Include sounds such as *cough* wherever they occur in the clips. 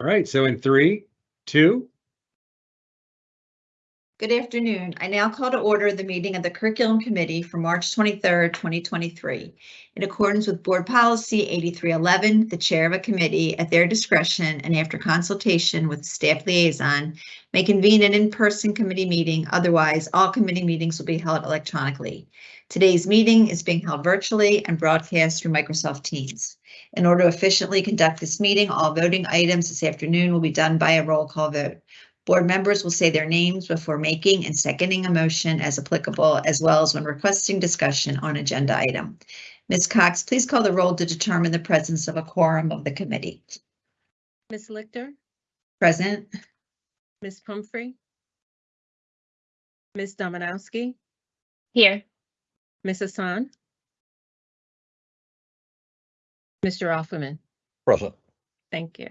All right, so in three, two, Good afternoon. I now call to order the meeting of the Curriculum Committee for March 23rd, 2023. In accordance with Board Policy 8311, the Chair of a committee, at their discretion and after consultation with staff liaison, may convene an in-person committee meeting. Otherwise, all committee meetings will be held electronically. Today's meeting is being held virtually and broadcast through Microsoft Teams. In order to efficiently conduct this meeting, all voting items this afternoon will be done by a roll call vote. Board members will say their names before making and seconding a motion as applicable, as well as when requesting discussion on agenda item. Ms. Cox, please call the roll to determine the presence of a quorum of the committee. Ms. Lichter, Present, Ms. Pumphrey, Ms. Dominowski, Here. Ms. Hassan, Mr. Offerman. Present. Thank you.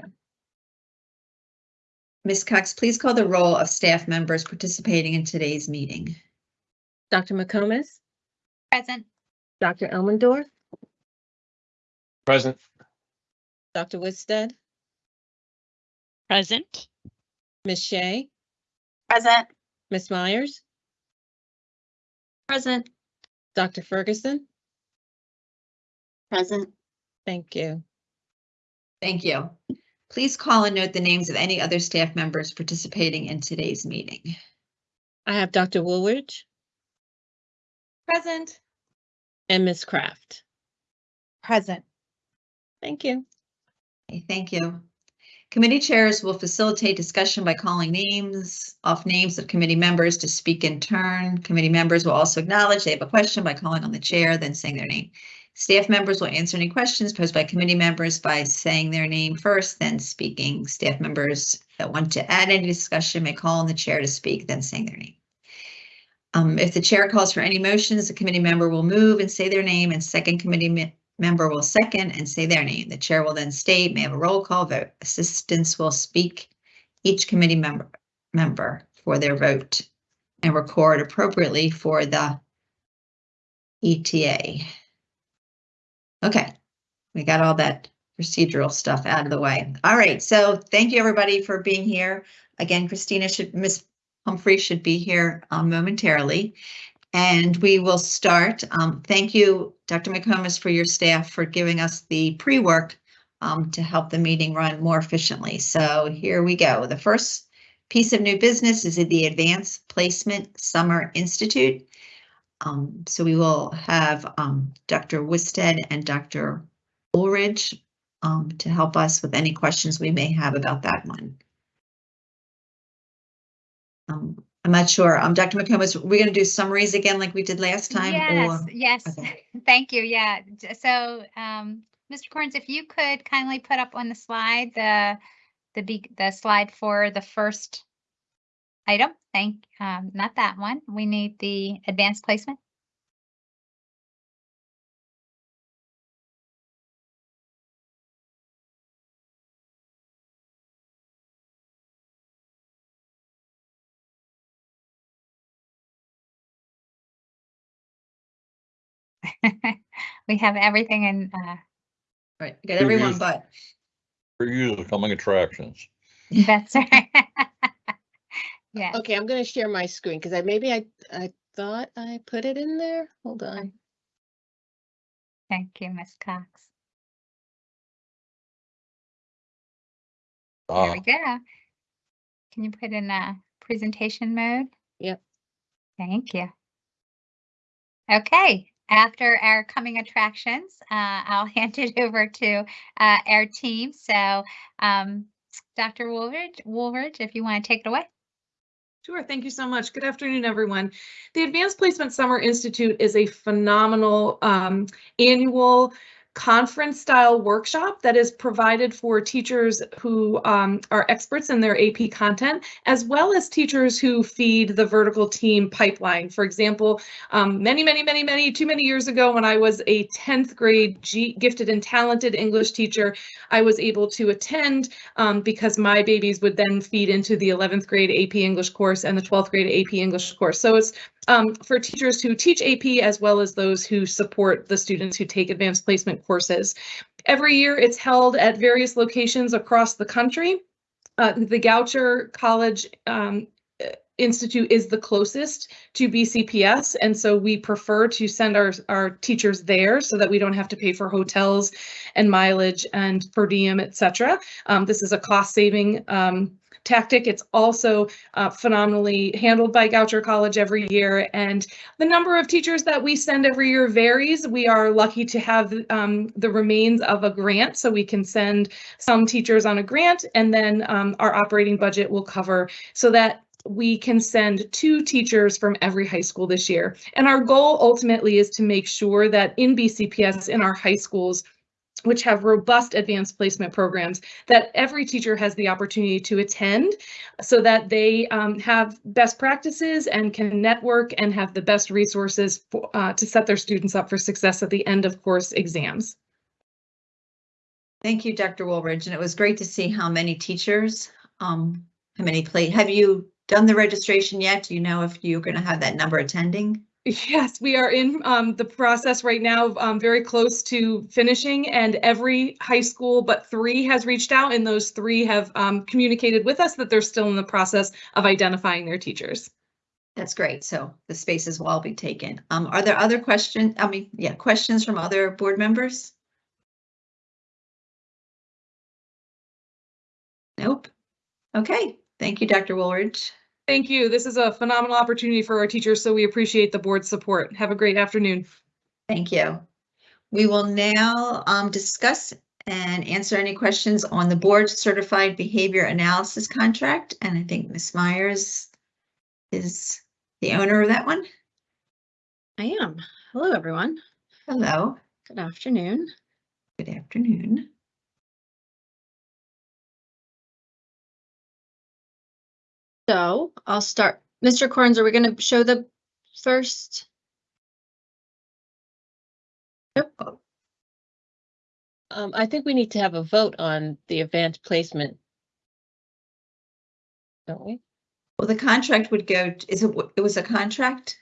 Ms. Cox, please call the roll of staff members participating in today's meeting. Dr. McComas, Present. Dr. Elmendorf, Present. Dr. Whitstead, Present. Ms. Shea, Present. Ms. Myers, Present. Dr. Ferguson. Present. Thank you. Thank you. Please call and note the names of any other staff members participating in today's meeting. I have Dr. Woolridge Present. and Ms. Kraft. Present. Thank you. Okay, Thank you. Committee chairs will facilitate discussion by calling names off names of committee members to speak in turn. Committee members will also acknowledge they have a question by calling on the chair, then saying their name. Staff members will answer any questions posed by committee members by saying their name first, then speaking. Staff members that want to add any discussion may call on the chair to speak, then saying their name. Um, if the chair calls for any motions, the committee member will move and say their name and second committee me- member will second and say their name. The chair will then state, may have a roll call vote. Assistants will speak each committee member, member for their vote and record appropriately for the ETA. Okay, we got all that procedural stuff out of the way. All right, so thank you, everybody, for being here. Again, Christina should, Miss Pumphrey should be here um, momentarily. And we will start. Um, thank you, Dr. McComas, for your staff for giving us the pre-work um, to help the meeting run more efficiently. So here we go. The first piece of new business is the Advanced Placement Summer Institute. Um, so we will have um, Dr. Wisted and Dr. Ulrich um, to help us with any questions we may have about that one. Um, I'm not sure. Um, Dr. McComas, we're going to do summaries again like we did last time? Yes, or- yes. Okay. *laughs* Thank you. Yeah. So, um, Mr. Corns, if you could kindly put up on the slide, the, the the slide for the first item. Thank, um, not that one. We need the advanced placement. *laughs* We have everything in, uh, Right, got everyone but. For use of coming attractions. that's right. *laughs* Yeah. Okay, I'm going to share my screen because I, maybe I, I thought I put it in there. Hold on. Thank you, Ms. Cox. There Ah, we go. Can you put in a presentation mode? Yep. Thank you. Okay, after our coming attractions, uh, I'll *laughs* hand it over to uh, our team. So, um, Dr. Woolridge, Woolridge, if you want to take it away. Sure. Thank you so much. Good afternoon, everyone. The Advanced Placement Summer Institute is a phenomenal um, annual conference style workshop that is provided for teachers who um, are experts in their AP content, as well as teachers who feed the vertical team pipeline. For example, um, many, many, many, many, too many years ago, when I was a 10th grade G gifted and talented English teacher, I was able to attend um, because my babies would then feed into the 11th grade AP English course and the 12th grade AP English course. So it's um, for teachers who teach AP as well as those who support the students who take advanced placement courses. Every year it's held at various locations across the country. uh, the Goucher College um, Institute is the closest to BCPS, and so we prefer to send our, our teachers there so that we don't have to pay for hotels and mileage and per diem, et cetera. Um, this is a cost saving um, tactic. It's also uh, phenomenally handled by Goucher College every year, and the number of teachers that we send every year varies. We are lucky to have um, the remains of a grant, so we can send some teachers on a grant, and then um, our operating budget will cover so that we can send two teachers from every high school this year. And our goal ultimately is to make sure that in BCPS, in our high schools, which have robust advanced placement programs, that every teacher has the opportunity to attend so that they um, have best practices and can network and have the best resources for, uh, to set their students up for success at the end of course exams. Thank you, Dr. Woolridge, and it was great to see how many teachers, um, how many play, have you done the registration yet? Do you know if you're going to have that number attending? Yes, we are in um, the process right now, um, very close to finishing, and every high school but three has reached out, and those three have um, communicated with us that they're still in the process of identifying their teachers. That's great. So the spaces will all be taken. Um, are there other questions? I mean, yeah, questions from other board members? Nope. Okay, thank you, Dr. Woolridge. Thank you. This is a phenomenal opportunity for our teachers, so we appreciate the board's support. Have a great afternoon. Thank you. We will now um, discuss and answer any questions on the board certified behavior analysis contract. And I think Ms. Myers is the owner of that one. I am. Hello, everyone. Hello, Good afternoon. good afternoon. So I'll start. Mr. Corns, are we going to show the first? Um, I think we need to have a vote on the advanced placement. Don't we? Well, the contract would go, is it, it was a contract?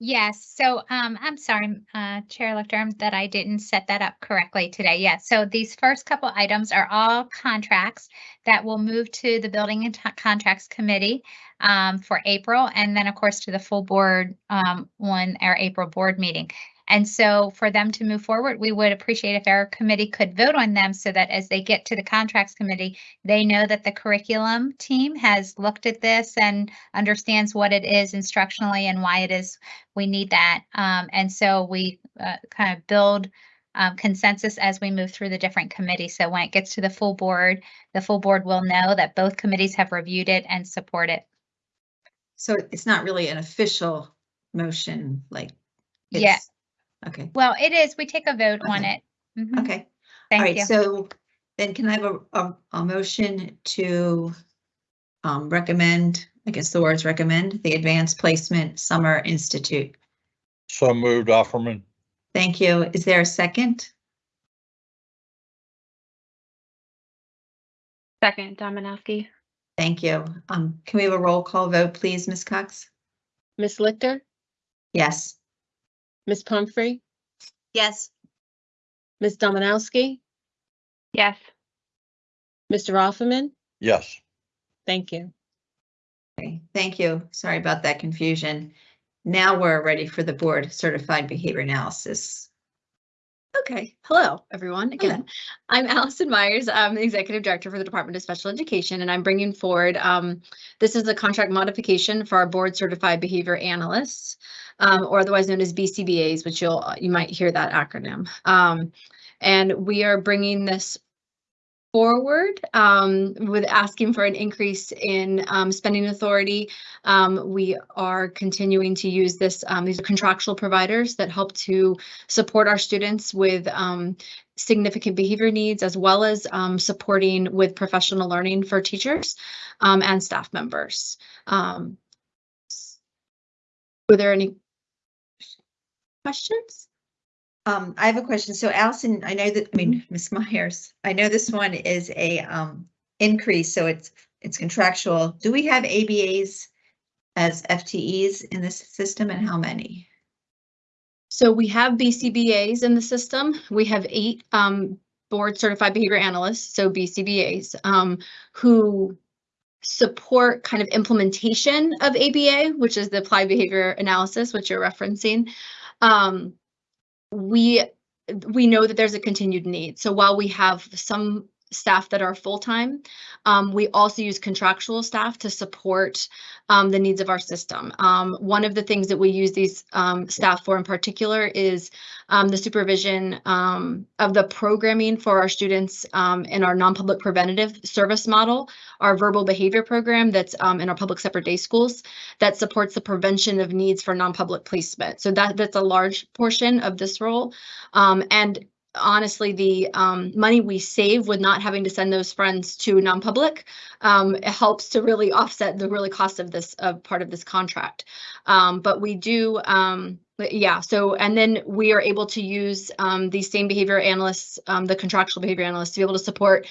Yes, so um, I'm sorry, uh, Chair Lichter, that I didn't set that up correctly today. Yes, so these first couple items are all contracts that will move to the Building and Contracts Committee um, for April, and then, of course, to the full board um, on our April board meeting. And so for them to move forward, we would appreciate if our committee could vote on them so that as they get to the contracts committee, they know that the curriculum team has looked at this and understands what it is instructionally and why it is we need that. Um, and so we uh, kind of build um, consensus as we move through the different committees. So when it gets to the full board, the full board will know that both committees have reviewed it and support it. So it's not really an official motion, like. Yeah. It's- Okay, Well, it is, we take a vote on Okay. it. Mhm, okay. All Thank right, you. so then can I have a, a, a motion to um, recommend, I guess the words recommend, the Advanced Placement Summer Institute? So moved, Offerman. Thank you. Is there a second? Second, Dominowski. Thank you. Um, can we have a roll call vote, please, Ms. Cox? Miss Lichter, Yes. Miss Pumphrey, Yes. Miss Dominowski, Yes. Mr. Offerman. Yes. Thank you. Okay, thank you. Sorry about that confusion. Now we're ready for the board certified behavior analysis. Okay, hello, everyone. Again, I'm Allison Myers. I'm the Executive Director for the Department of Special Education, and I'm bringing forward, um, this is a contract modification for our board certified behavior analysts, um, or otherwise known as BCBAs, which you'll, you might hear that acronym. Um, and we are bringing this forward um, with asking for an increase in um, spending authority. Um, we are continuing to use this. Um, these are contractual providers that help to support our students with um, significant behavior needs as well as um, supporting with professional learning for teachers and staff members. Were there any questions? Um, I have a question. So Allison, I know that, I mean, Ms. Myers, I know this one is a um increase, so it's it's contractual. Do we have ABAs as FTEs in this system and how many? So we have BCBAs in the system. We have eight um, board certified behavior analysts, so BCBAs, um, who support kind of implementation of ABA, which is the applied behavior analysis, which you're referencing. Um, we we know that there's a continued need. So while we have some staff that are full-time, um, we also use contractual staff to support um, the needs of our system. Um, one of the things that we use these um, staff for in particular is um, the supervision um, of the programming for our students in our non-public preventative service model, our verbal behavior program that's in our public separate day schools that supports the prevention of needs for non-public placement. So that that's a large portion of this role. And honestly, the um, money we save with not having to send those friends to non-public um, it helps to really offset the really cost of this of part of this contract. Um, but we do, um, yeah. So and then we are able to use um, these same behavior analysts, um, the contractual behavior analysts, to be able to support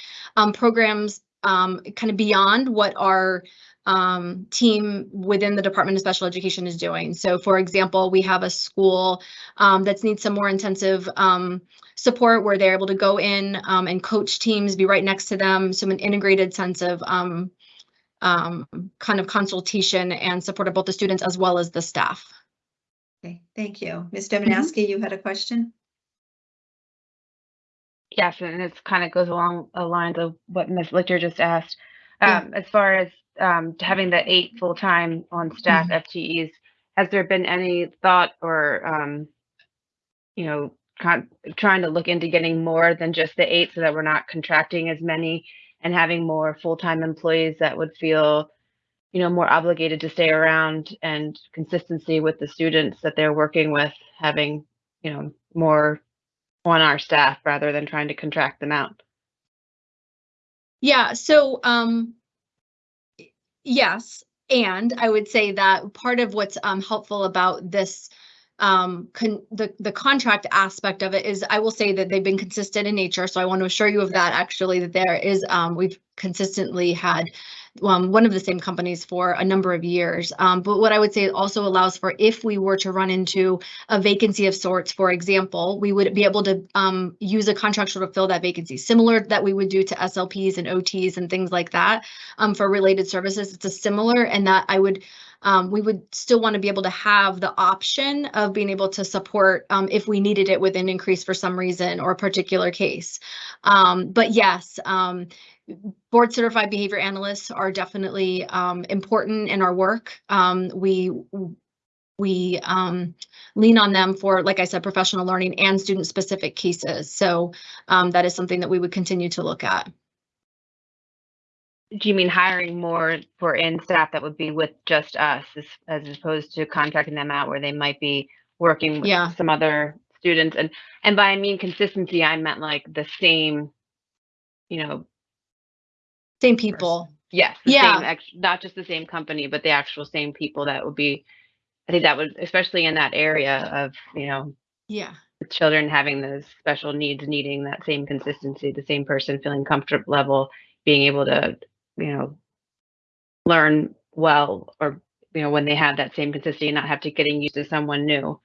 programs kind of beyond what our um, team within the Department of Special Education is doing. So for example, we have a school um, that needs some more intensive um, support where they're able to go in um, and coach teams, be right next to them, so an integrated sense of um, um, kind of consultation and support of both the students as well as the staff. Okay, thank you. Ms. Dominowski, you had a question? Yes, and it's kind of goes along the lines of what Ms. Lichter just asked. Yeah. Um, as far as um, having the eight full-time on staff FTEs, has there been any thought or, um, you know, trying to look into getting more than just the eight so that we're not contracting as many and having more full-time employees that would feel, you know, more obligated to stay around and consistency with the students that they're working with, having, you know, more on our staff rather than trying to contract them out. Yeah, so um yes, and I would say that part of what's um helpful about this um the the contract aspect of it is I will say that they've been consistent in nature. So I want to assure you of that actually that there is um we've consistently had um, one of the same companies for a number of years. Um, but what I would say also allows for if we were to run into a vacancy of sorts, for example, we would be able to um, use a contractual to fill that vacancy, similar that we would do to SLPs and OTs and things like that um, for related services. It's a similar and that I would um, we would still want to be able to have the option of being able to support um, if we needed it with an increase for some reason or a particular case. Um, but yes, um, board certified behavior analysts are definitely um, important in our work. Um, we we um, lean on them for, like I said, professional learning and student specific cases. So um, that is something that we would continue to look at. Do you mean hiring more for in staff that would be with just us as, as opposed to contracting them out where they might be working with Yeah. some other students? And and by I mean consistency, I meant like the same, you know, Same people. yes, the Yeah. same, not just the same company, but the actual same people that would be. I think that would, especially in that area of you know Yeah. children having those special needs, needing that same consistency, the same person feeling comfort level, being able to, you know, learn well, or you know, when they have that same consistency, and not have to getting used to someone new.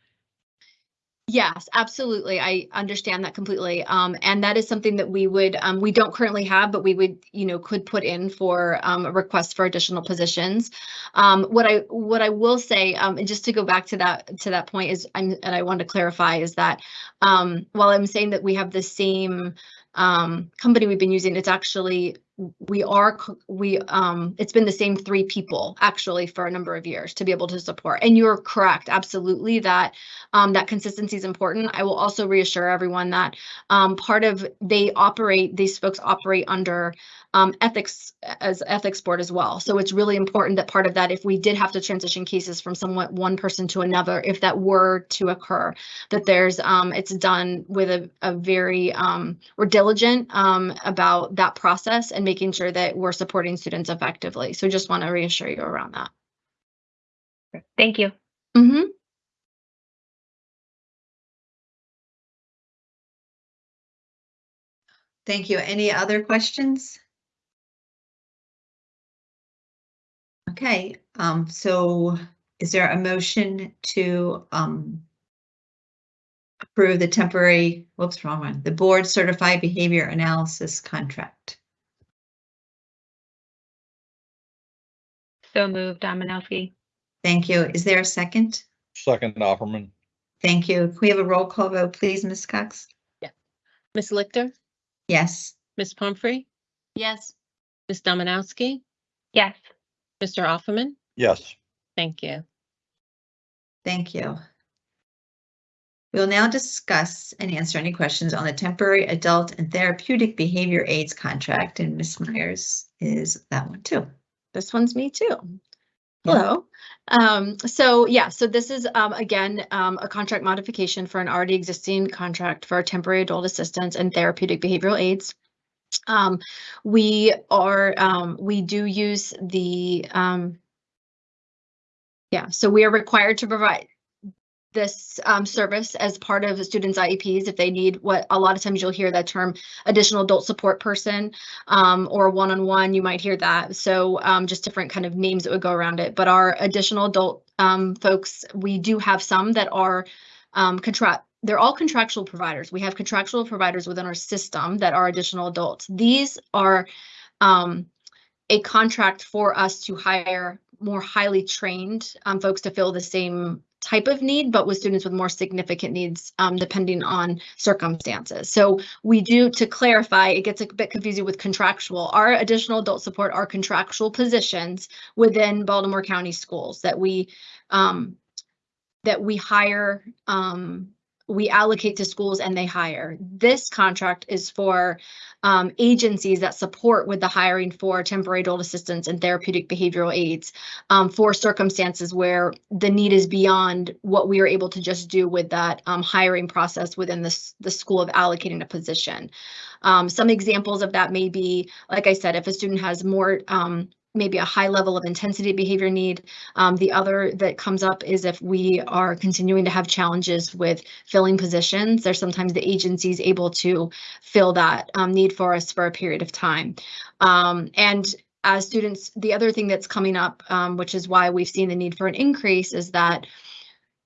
Yes, absolutely. I understand that completely. Um, and that is something that we would, um, we don't currently have, but we would, you know, could put in for um, a request for additional positions. Um, what I what I will say, um, and just to go back to that to that point is, I'm, and I want to clarify is that um, while I'm saying that we have the same um, company we've been using, it's actually we are we um it's been the same three people actually for a number of years to be able to support. And you're correct absolutely that um that consistency is important. I will also reassure everyone that um part of they operate these folks operate under um ethics as ethics board as well so it's really important that part of that if we did have to transition cases from somewhat one person to another if that were to occur that there's um it's done with a, a very um we're diligent um about that process and making sure that we're supporting students effectively so just want to reassure you around that Thank you. mm-hmm. Thank you. Any other questions? Okay, um, so is there a motion to, um, approve the temporary, whoops, wrong one, the board certified behavior analysis contract. So moved, Dominowski. Thank you. Is there a second? Second, Offerman. Thank you. Can we have a roll call vote, please, Ms. Cox? Yes. Ms. Lichter, Yes. Ms. Pumphrey, Yes. Ms. Dominowski, Yes. Mr. Offerman. Yes. Thank you. Thank you. We'll now discuss and answer any questions on the temporary adult and therapeutic behavior aids contract, and Ms. Myers is that one too. This one's me too. Yeah. Hello. Um, so yeah, so this is um, again um, a contract modification for an already existing contract for temporary adult assistance and therapeutic behavioral aids. Um, we are um, we do use the um, yeah, so we are required to provide this um, service as part of student's IEPs if they need what a lot of times you'll hear that term additional adult support person um, or one-on-one, you might hear that. So um, just different kind of names that would go around it. But our additional adult um, folks, we do have some that are um, contract. They're all contractual providers. We have contractual providers within our system that are additional adults. These are um, a contract for us to hire more highly trained um, folks to fill the same type of need, but with students with more significant needs, um, depending on circumstances. So we do, to clarify, it gets a bit confusing with contractual. Our additional adult support are contractual positions within Baltimore County schools that we, um, that we hire, um, we allocate to schools and they hire. This contract is for um, agencies that support with the hiring for temporary adult assistance and therapeutic behavioral aids um, for circumstances where the need is beyond what we are able to just do with that um, hiring process within the, the school of allocating a position. Um, some examples of that may be, like I said, if a student has more, um, maybe a high level of intensity behavior need. Um, the other that comes up is if we are continuing to have challenges with filling positions, there's sometimes the agency is able to fill that um, need for us for a period of time. Um, and as students, the other thing that's coming up, um, which is why we've seen the need for an increase, is that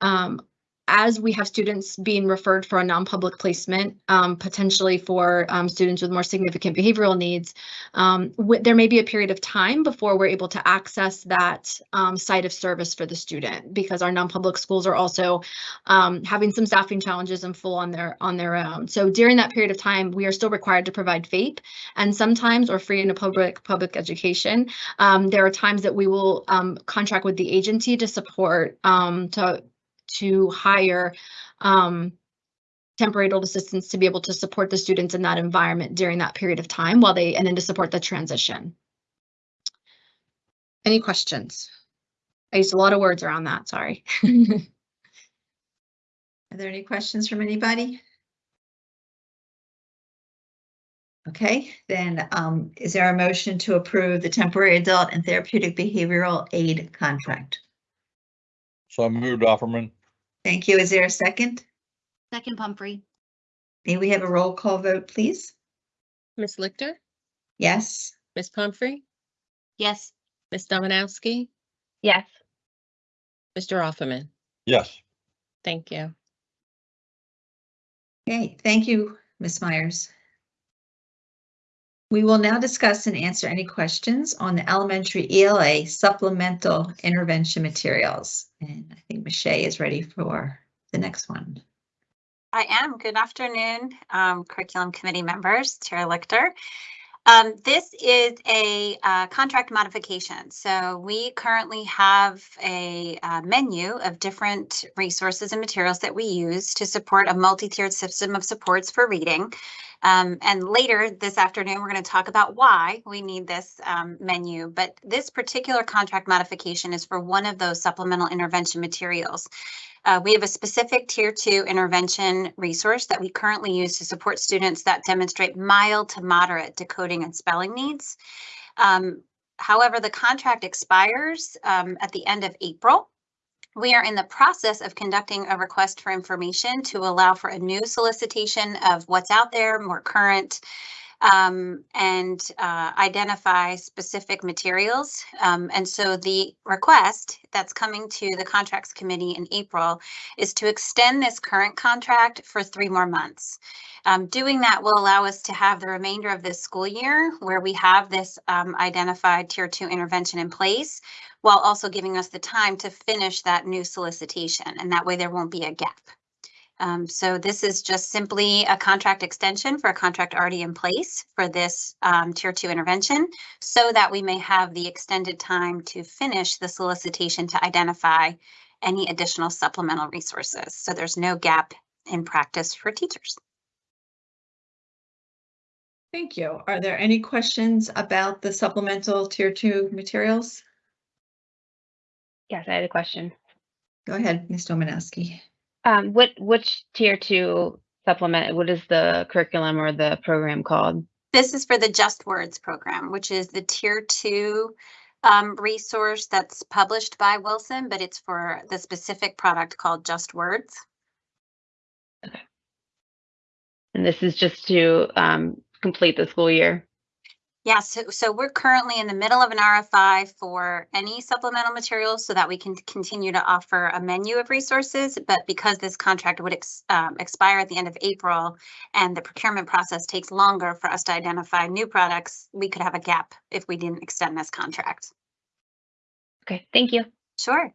um, as we have students being referred for a non-public placement, um, potentially for um, students with more significant behavioral needs, um, there may be a period of time before we're able to access that um, site of service for the student because our non-public schools are also um, having some staffing challenges and full on their on their own. So during that period of time, we are still required to provide FAPE, and sometimes or free in a public public education. Um, there are times that we will contract with the agency to support to to hire um, temporary adult assistants to be able to support the students in that environment during that period of time while they and then to support the transition. Any questions? I used a lot of words around that, sorry. *laughs* Are there any questions from anybody? Okay, then um, is there a motion to approve the temporary adult and therapeutic behavioral aid contract? So I moved, Offerman. Thank you. Is there a second? Second Pumphrey. May we have a roll call vote, please? Ms. Lichter, Yes. Ms. Pumphrey, Yes. Ms. Dominowski, Yes. Mr. Offerman. Yes. Thank you. Okay, thank you, Ms. Myers. We will now discuss and answer any questions on the elementary ELA supplemental intervention materials. And I think Michelle is ready for the next one. I am. Good afternoon, um, curriculum committee members, Chair Lichter. Um, this is a uh, contract modification. So we currently have a uh, menu of different resources and materials that we use to support a multi-tiered system of supports for reading. Um, and later this afternoon, we're going to talk about why we need this um, menu. But this particular contract modification is for one of those supplemental intervention materials. Uh, we have a specific tier two intervention resource that we currently use to support students that demonstrate mild to moderate decoding and spelling needs. Um, however, the contract expires um, at the end of April. We are in the process of conducting a request for information to allow for a new solicitation of what's out there, more current um, and uh, identify specific materials. Um, and so the request that's coming to the contracts committee in April is to extend this current contract for three more months. Um, doing that will allow us to have the remainder of this school year where we have this um, identified tier two intervention in place while also giving us the time to finish that new solicitation. And that way there won't be a gap. Um, so this is just simply a contract extension for a contract already in place for this um, tier two intervention so that we may have the extended time to finish the solicitation to identify any additional supplemental resources. So there's no gap in practice for teachers. Thank you. Are there any questions about the supplemental tier two materials? Yes, I had a question. Go ahead, Ms. Domanowski. Um, what, which tier two supplement, what is the curriculum or the program called? This is for the Just Words program, which is the tier two um, resource that's published by Wilson, but it's for the specific product called Just Words. Okay. And this is just to, um, complete the school year. Yeah, so, so we're currently in the middle of an RFI for any supplemental materials so that we can continue to offer a menu of resources. But because this contract would ex, um, expire at the end of April and the procurement process takes longer for us to identify new products, we could have a gap if we didn't extend this contract. Okay, thank you. Sure.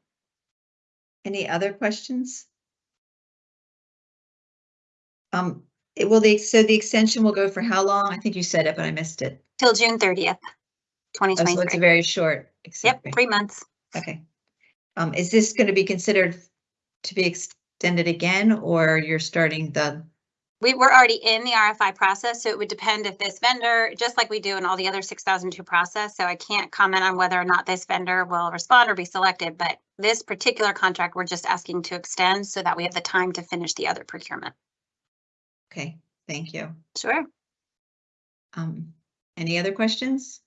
Any other questions? Um, it will, the, so the extension will go for how long? I think you said it, but I missed it. Till June thirtieth, twenty Oh, so it's a very short. Yep, three months. Okay. Um, is this going to be considered to be extended again, or you're starting the, We were already in the RFI process, so it would depend if this vendor, just like we do in all the other six thousand two process, so I can't comment on whether or not this vendor will respond or be selected, but this particular contract, we're just asking to extend so that we have the time to finish the other procurement. Okay, thank you. Sure. Um, any other questions?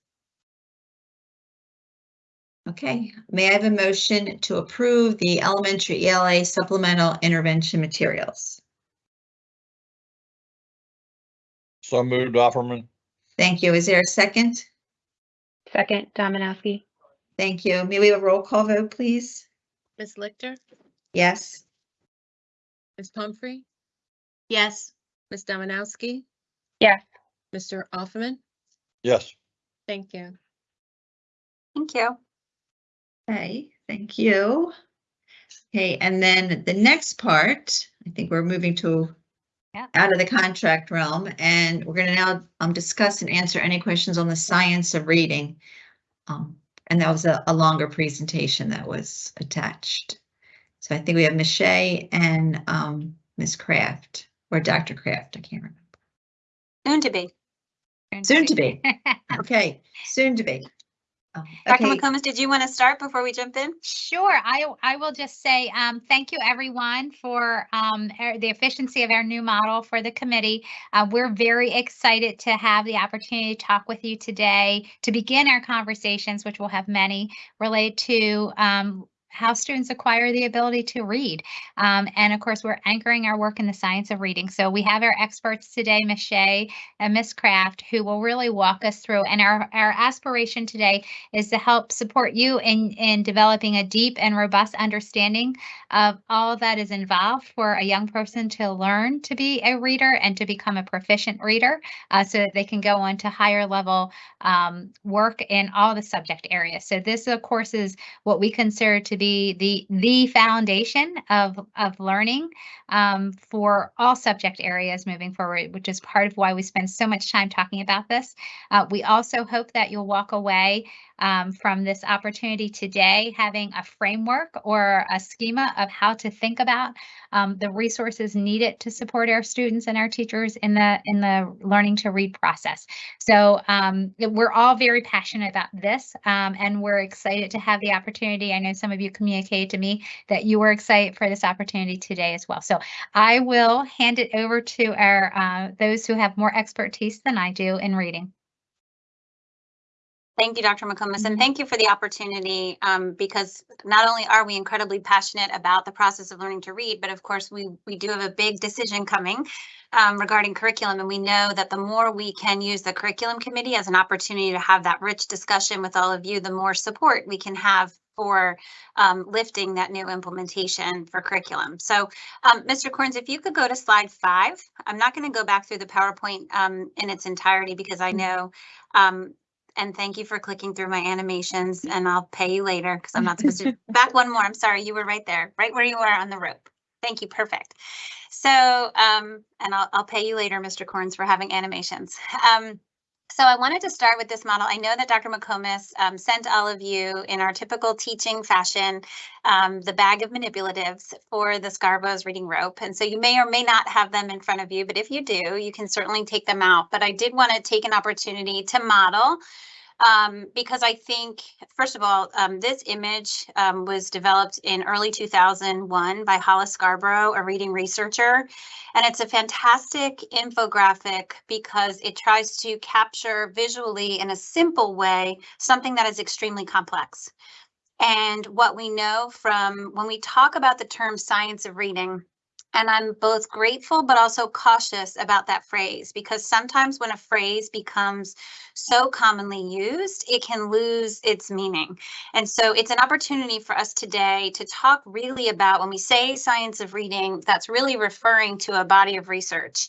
Okay, may I have a motion to approve the elementary ELA supplemental intervention materials? So moved Offerman. Thank you. Is there a second? Second, Dominowski. Thank you. May we have a roll call vote, please? Ms. Lichter, Yes. Ms. Pumphrey, Yes. Ms. Dominowski, Yes, Mr. Offerman. Yes. Thank you. Thank you. Okay, thank you. Okay, and then the next part, I think we're moving to Yeah. out of the contract realm, and we're gonna now um discuss and answer any questions on the science of reading. Um, and that was a, a longer presentation that was attached. So I think we have Ms. Shea and um Ms. Kraft, or Dr. Kraft, I can't remember. Soon to be. Soon to be. *laughs* Okay, soon to be. Um, Dr. Okay, McComas, did you want to start before we jump in? Sure, I, I will just say, um, thank you everyone for, um, er- the efficiency of our new model for the committee. Uh, we're very excited to have the opportunity to talk with you today to begin our conversations, which we'll have many related to, um, how students acquire the ability to read. Um, and of course, we're anchoring our work in the science of reading. So we have our experts today, Ms. Shea and Ms. Kraft, who will really walk us through. And our, our aspiration today is to help support you in, in developing a deep and robust understanding of all that is involved for a young person to learn to be a reader and to become a proficient reader uh, so that they can go on to higher level um, work in all the subject areas. So this, of course, is what we consider to be the, the foundation of, of learning um, for all subject areas moving forward, which is part of why we spend so much time talking about this. Uh, we also hope that you'll walk away um, from this opportunity today, having a framework or a schema of how to think about um, the resources needed to support our students and our teachers in the in the learning to read process. So um, we're all very passionate about this, um, and we're excited to have the opportunity. I know some of you communicated to me that you were excited for this opportunity today as well. So I will hand it over to our uh, those who have more expertise than I do in reading. Thank you, Dr. McComas, and thank you for the opportunity, um, because not only are we incredibly passionate about the process of learning to read, but of course, we, we do have a big decision coming um, regarding curriculum, and we know that the more we can use the curriculum committee as an opportunity to have that rich discussion with all of you, the more support we can have for um, lifting that new implementation for curriculum. So, um, Mr. Corns, if you could go to slide five, I'm not going to go back through the PowerPoint um, in its entirety because I know um, and thank you for clicking through my animations and I'll pay you later because I'm not supposed to. *laughs* Back one more. I'm sorry. You were right there, right where you were on the rope. Thank you. Perfect. So, um, and I'll, I'll pay you later, Mr. Corns, for having animations. Um, so I wanted to start with this model. I know that Dr. McComas um, sent all of you in our typical teaching fashion um, the bag of manipulatives for the Scarborough's reading rope. And so you may or may not have them in front of you, but if you do, you can certainly take them out. But I did want to take an opportunity to model um, because I think, first of all, um, this image um, was developed in early 2001 by Hollis Scarborough, a reading researcher. And it's a fantastic infographic because it tries to capture visually in a simple way something that is extremely complex. And what we know from when we talk about the term science of reading, and I'm both grateful but also cautious about that phrase because sometimes when a phrase becomes so commonly used, it can lose its meaning. And so it's an opportunity for us today to talk really about when we say science of reading, that's really referring to a body of research.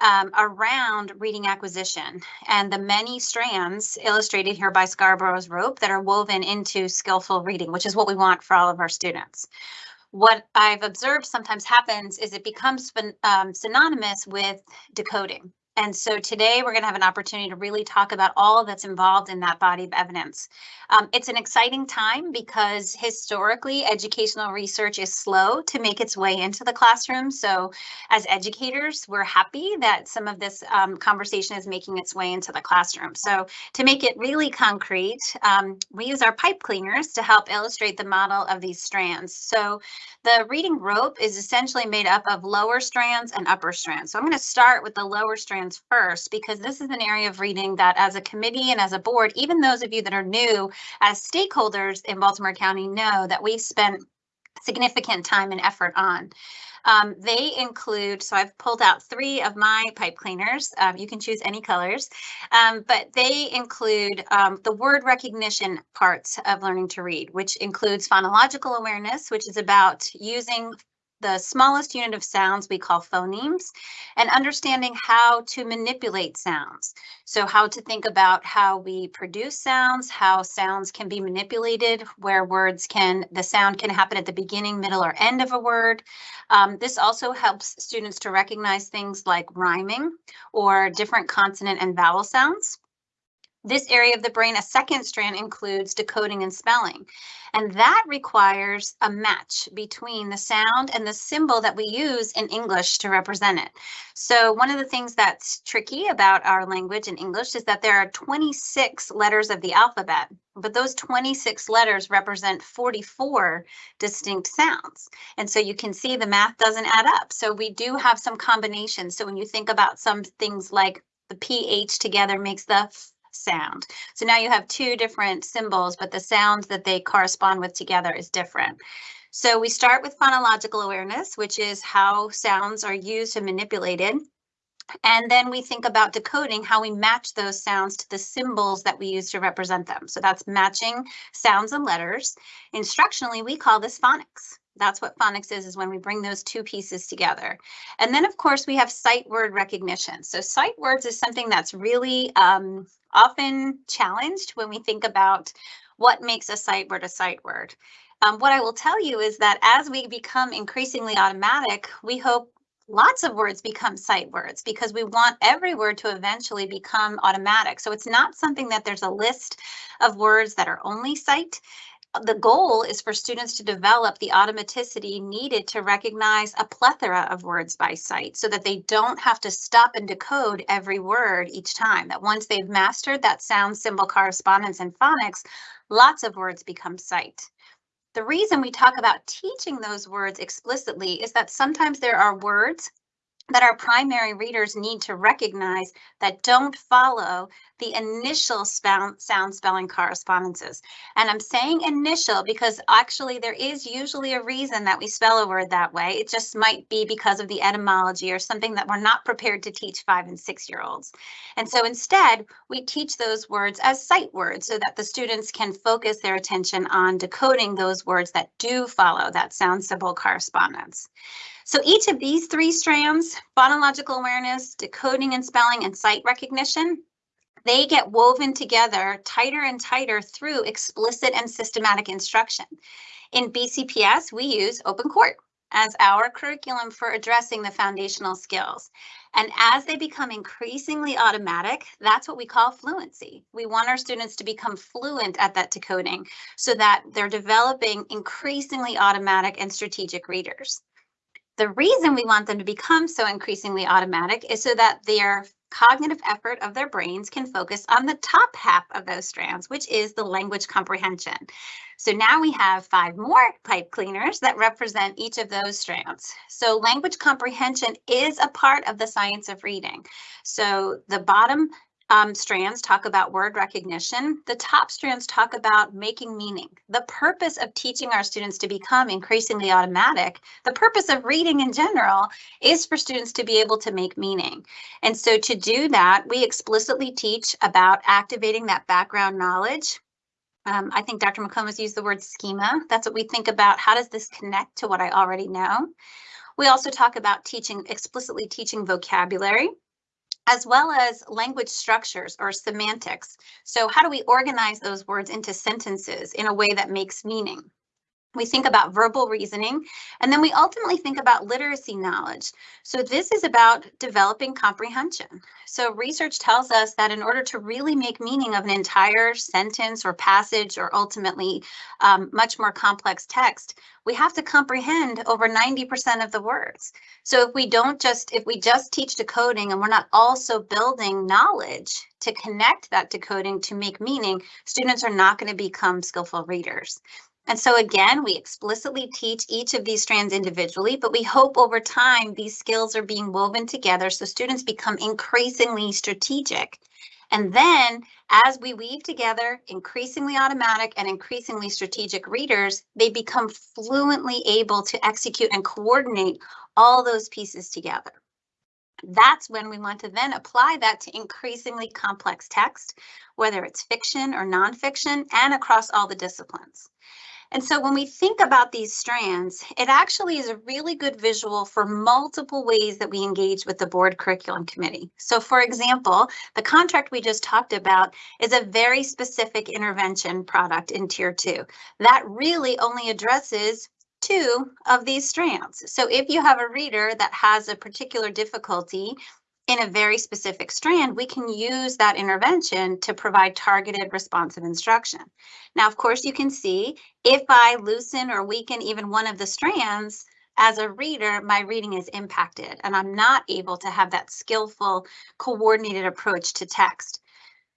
Um, around reading acquisition and the many strands illustrated here by Scarborough's rope that are woven into skillful reading, which is what we want for all of our students what I've observed sometimes happens is it becomes um, synonymous with decoding. And so today we're going to have an opportunity to really talk about all that's involved in that body of evidence. Um, it's an exciting time because historically educational research is slow to make its way into the classroom. So as educators, we're happy that some of this um, conversation is making its way into the classroom. So to make it really concrete, um, we use our pipe cleaners to help illustrate the model of these strands. So the reading rope is essentially made up of lower strands and upper strands. So I'm going to start with the lower first because this is an area of reading that as a committee and as a board, even those of you that are new as stakeholders in Baltimore County know that we've spent significant time and effort on. Um, they include, so I've pulled out three of my pipe cleaners. Um, you can choose any colors, um, but they include um, the word recognition parts of learning to read, which includes phonological awareness, which is about using the smallest unit of sounds we call phonemes and understanding how to manipulate sounds. So how to think about how we produce sounds, how sounds can be manipulated, where words can, the sound can happen at the beginning, middle, or end of a word. Um, this also helps students to recognize things like rhyming or different consonant and vowel sounds. This area of the brain, a second strand includes decoding and spelling. And that requires a match between the sound and the symbol that we use in English to represent it. So one of the things that's tricky about our language in English is that there are 26 letters of the alphabet, but those 26 letters represent 44 distinct sounds. And so you can see the math doesn't add up. So we do have some combinations. So when you think about some things like the PH together makes the sound. So now you have two different symbols, but the sound that they correspond with together is different. So we start with phonological awareness, which is how sounds are used and manipulated. And then we think about decoding how we match those sounds to the symbols that we use to represent them. So that's matching sounds and letters. Instructionally, we call this phonics. That's what phonics is, is when we bring those two pieces together. And then, of course, we have sight word recognition. So sight words is something that's really um, often challenged when we think about what makes a sight word a sight word. Um, what I will tell you is that as we become increasingly automatic, we hope lots of words become sight words because we want every word to eventually become automatic. So it's not something that there's a list of words that are only sight the goal is for students to develop the automaticity needed to recognize a plethora of words by sight so that they don't have to stop and decode every word each time. That once they've mastered that sound symbol correspondence and phonics, lots of words become sight. The reason we talk about teaching those words explicitly is that sometimes there are words that our primary readers need to recognize that don't follow the initial sound, spelling correspondences. And I'm saying initial because actually there is usually a reason that we spell a word that way. It just might be because of the etymology or something that we're not prepared to teach five and six year olds. And so instead, we teach those words as sight words so that the students can focus their attention on decoding those words that do follow that sound symbol correspondence. So each of these three strands, phonological awareness, decoding and spelling, and sight recognition, they get woven together tighter and tighter through explicit and systematic instruction. In BCPS, we use Open Court as our curriculum for addressing the foundational skills. And as they become increasingly automatic, that's what we call fluency. We want our students to become fluent at that decoding so that they're developing increasingly automatic and strategic readers. The reason we want them to become so increasingly automatic is so that their cognitive effort of their brains can focus on the top half of those strands, which is the language comprehension. So now we have five more pipe cleaners that represent each of those strands. So language comprehension is a part of the science of reading. So the bottom um, strands talk about word recognition. The top strands talk about making meaning. The purpose of teaching our students to become increasingly automatic, the purpose of reading in general is for students to be able to make meaning. And so to do that, we explicitly teach about activating that background knowledge. Um, I think Dr. McComas used the word schema. That's what we think about. How does this connect to what I already know? We also talk about teaching, explicitly teaching vocabulary as well as language structures or semantics. So how do we organize those words into sentences in a way that makes meaning? We think about verbal reasoning, and then we ultimately think about literacy knowledge. So this is about developing comprehension. So research tells us that in order to really make meaning of an entire sentence or passage or ultimately um, much more complex text, we have to comprehend over 90% of the words. So if we don't just, if we just teach decoding and we're not also building knowledge to connect that decoding to make meaning, students are not going to become skillful readers. And so again, we explicitly teach each of these strands individually, but we hope over time these skills are being woven together so students become increasingly strategic. And then as we weave together increasingly automatic and increasingly strategic readers, they become fluently able to execute and coordinate all those pieces together. That's when we want to then apply that to increasingly complex text, whether it's fiction or nonfiction and across all the disciplines. And so when we think about these strands, it actually is a really good visual for multiple ways that we engage with the board curriculum committee. So for example, the contract we just talked about is a very specific intervention product in tier two that really only addresses two of these strands. So if you have a reader that has a particular difficulty in a very specific strand, we can use that intervention to provide targeted responsive instruction. Now, of course, you can see if I loosen or weaken even one of the strands, as a reader, my reading is impacted and I'm not able to have that skillful, coordinated approach to text.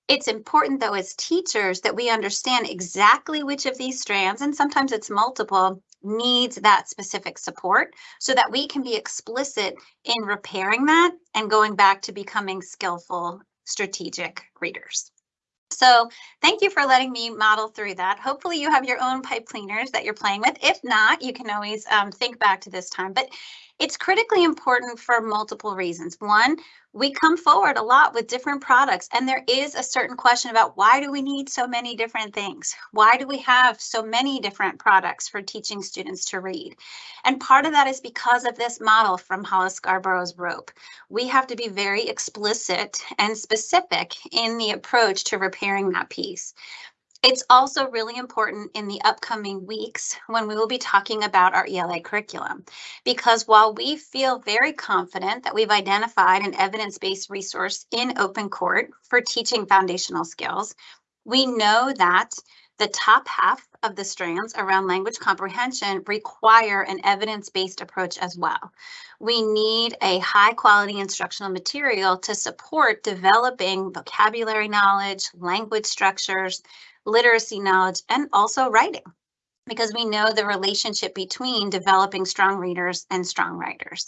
It's important though as teachers that we understand exactly which of these strands, and sometimes it's multiple, needs that specific support so that we can be explicit in repairing that and going back to becoming skillful strategic readers. So thank you for letting me model through that. Hopefully you have your own pipe cleaners that you're playing with. If not, you can always um, think back to this time. But it's critically important for multiple reasons. One, we come forward a lot with different products and there is a certain question about why do we need so many different things? Why do we have so many different products for teaching students to read? And part of that is because of this model from Hollis Scarborough's rope. We have to be very explicit and specific in the approach to repairing that piece. It's also really important in the upcoming weeks when we will be talking about our ELA curriculum, because while we feel very confident that we've identified an evidence-based resource in open court for teaching foundational skills, we know that the top half of the strands around language comprehension require an evidence-based approach as well. We need a high quality instructional material to support developing vocabulary knowledge, language structures, literacy knowledge, and also writing. because we know the relationship between developing strong readers and strong writers.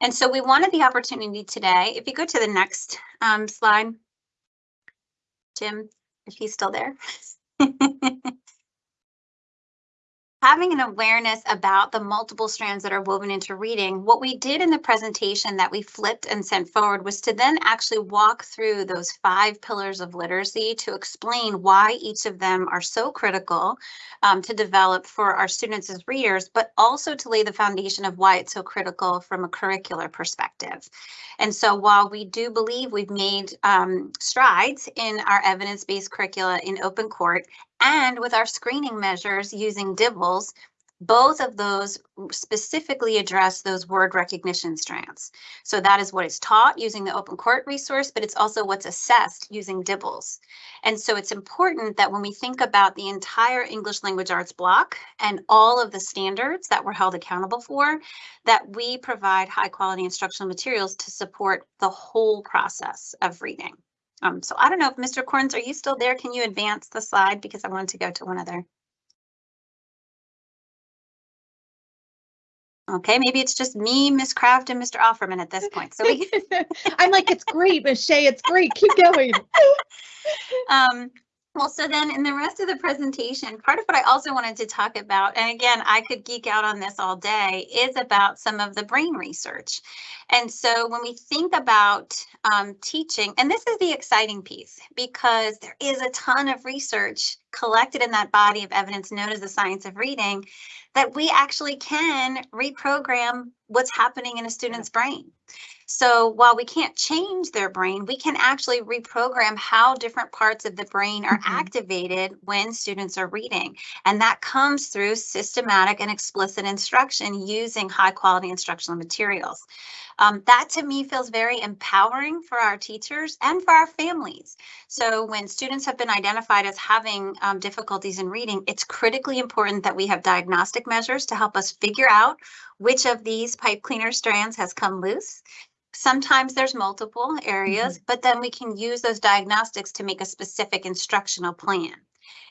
And so we wanted the opportunity today, if you go to the next um, slide, Jim, if he's still there. *laughs* Having an awareness about the multiple strands that are woven into reading, what we did in the presentation that we flipped and sent forward was to then actually walk through those five pillars of literacy to explain why each of them are so critical um, to develop for our students as readers, but also to lay the foundation of why it's so critical from a curricular perspective. And so while we do believe we've made um, strides in our evidence-based curricula in open court and with our screening measures using DIBELS, both of those specifically address those word recognition strands. So that is what is taught using the open court resource, but it's also what's assessed using DIBELS. And so it's important that when we think about the entire English language arts block and all of the standards that we're held accountable for, that we provide high quality instructional materials to support the whole process of reading. Um, so I don't know if Mr. Corns, are you still there? Can you advance the slide? Because I wanted to go to one other. Okay, maybe it's just me, Miss Kraft, and Mr. Offerman at this point. So we, *laughs* I'm like, it's great, Miss Shea, it's great, keep going. *laughs* um, well, so then in the rest of the presentation, part of what I also wanted to talk about, and again, I could geek out on this all day, is about some of the brain research. And so when we think about um, teaching, and this is the exciting piece, because there is a ton of research collected in that body of evidence known as the science of reading, that we actually can reprogram what's happening in a student's brain. So while we can't change their brain, we can actually reprogram how different parts of the brain are Mhm. activated when students are reading. And that comes through systematic and explicit instruction using high quality instructional materials. Um, that to me feels very empowering for our teachers and for our families. So when students have been identified as having um, difficulties in reading, it's critically important that we have diagnostic measures to help us figure out which of these pipe cleaner strands has come loose. Sometimes there's multiple areas, but then we can use those diagnostics to make a specific instructional plan.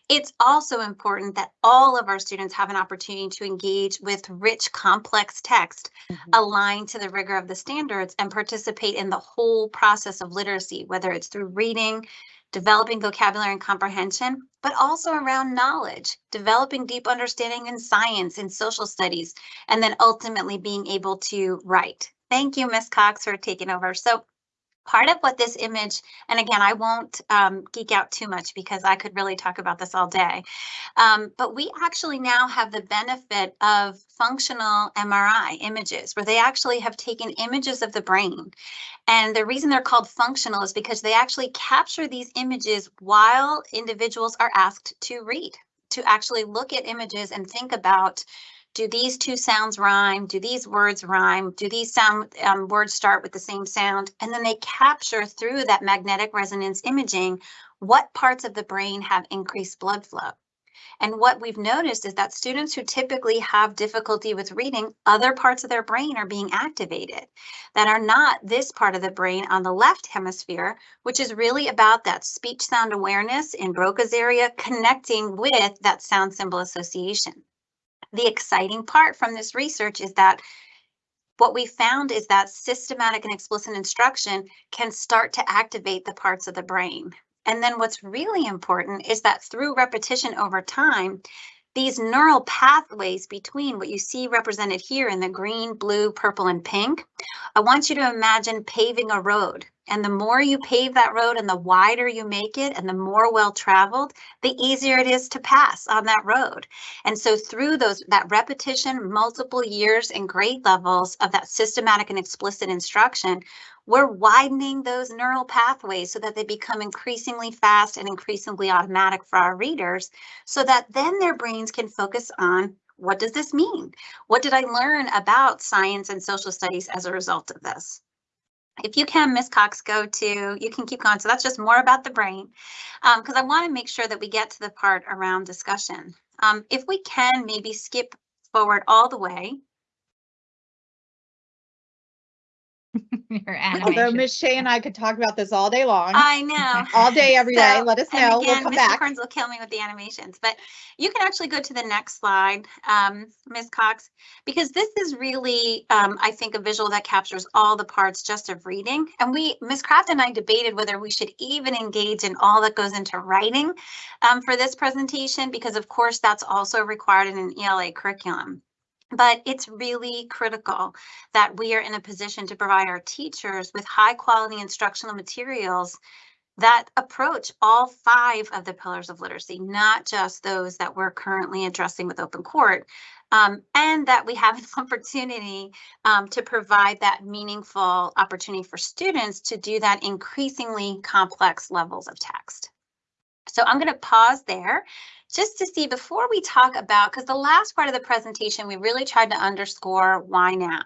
It's also important that all of our students have an opportunity to engage with rich, complex text mm-hmm. aligned to the rigor of the standards and participate in the whole process of literacy, whether it's through reading, developing vocabulary and comprehension, but also around knowledge, developing deep understanding in science and social studies, and then ultimately being able to write. Thank you, Ms. Cox, for taking over. So part of what this image, and again, I won't um, geek out too much because I could really talk about this all day. Um, but we actually now have the benefit of functional MRI images where they actually have taken images of the brain. And the reason they're called functional is because they actually capture these images while individuals are asked to read, to actually look at images and think about do these two sounds rhyme? Do these words rhyme? Do these sound um, words start with the same sound? And then they capture through that magnetic resonance imaging what parts of the brain have increased blood flow. And what we've noticed is that students who typically have difficulty with reading, other parts of their brain are being activated that are not this part of the brain on the left hemisphere, which is really about that speech sound awareness in Broca's area connecting with that sound symbol association the exciting part from this research is that what we found is that systematic and explicit instruction can start to activate the parts of the brain. And then what's really important is that through repetition over time, these neural pathways between what you see represented here in the green, blue, purple, and pink, I want you to imagine paving a road. And the more you pave that road and the wider you make it and the more well traveled, the easier it is to pass on that road. And so through those that repetition, multiple years and grade levels of that systematic and explicit instruction, we're widening those neural pathways so that they become increasingly fast and increasingly automatic for our readers so that then their brains can focus on what does this mean? What did I learn about science and social studies as a result of this? If you can, Ms. Cox, go to, you can keep going. So that's just more about the brain, because I want to make sure that we get to the part around discussion. Um, if we can maybe skip forward all the way. *laughs* your Although animation. Miss Shea and I could talk about this all day long, I know. *laughs* all day, every day. So, Let us know. We'll again, come Mr. back. Kearns will kill me with the animations, but you can actually go to the next slide, um, Ms. Cox, because this is really, um, I think, a visual that captures all the parts just of reading. And we, Ms. Kraft and I debated whether we should even engage in all that goes into writing um, for this presentation, because of course that's also required in an ELA curriculum. But it's really critical that we are in a position to provide our teachers with high quality instructional materials that approach all five of the pillars of literacy, not just those that we're currently addressing with open court. Um, and that we have an *laughs* opportunity um, to provide that meaningful opportunity for students to do that increasingly complex levels of text. So I'm going to pause there just to see before we talk about, because the last part of the presentation, we really tried to underscore why now?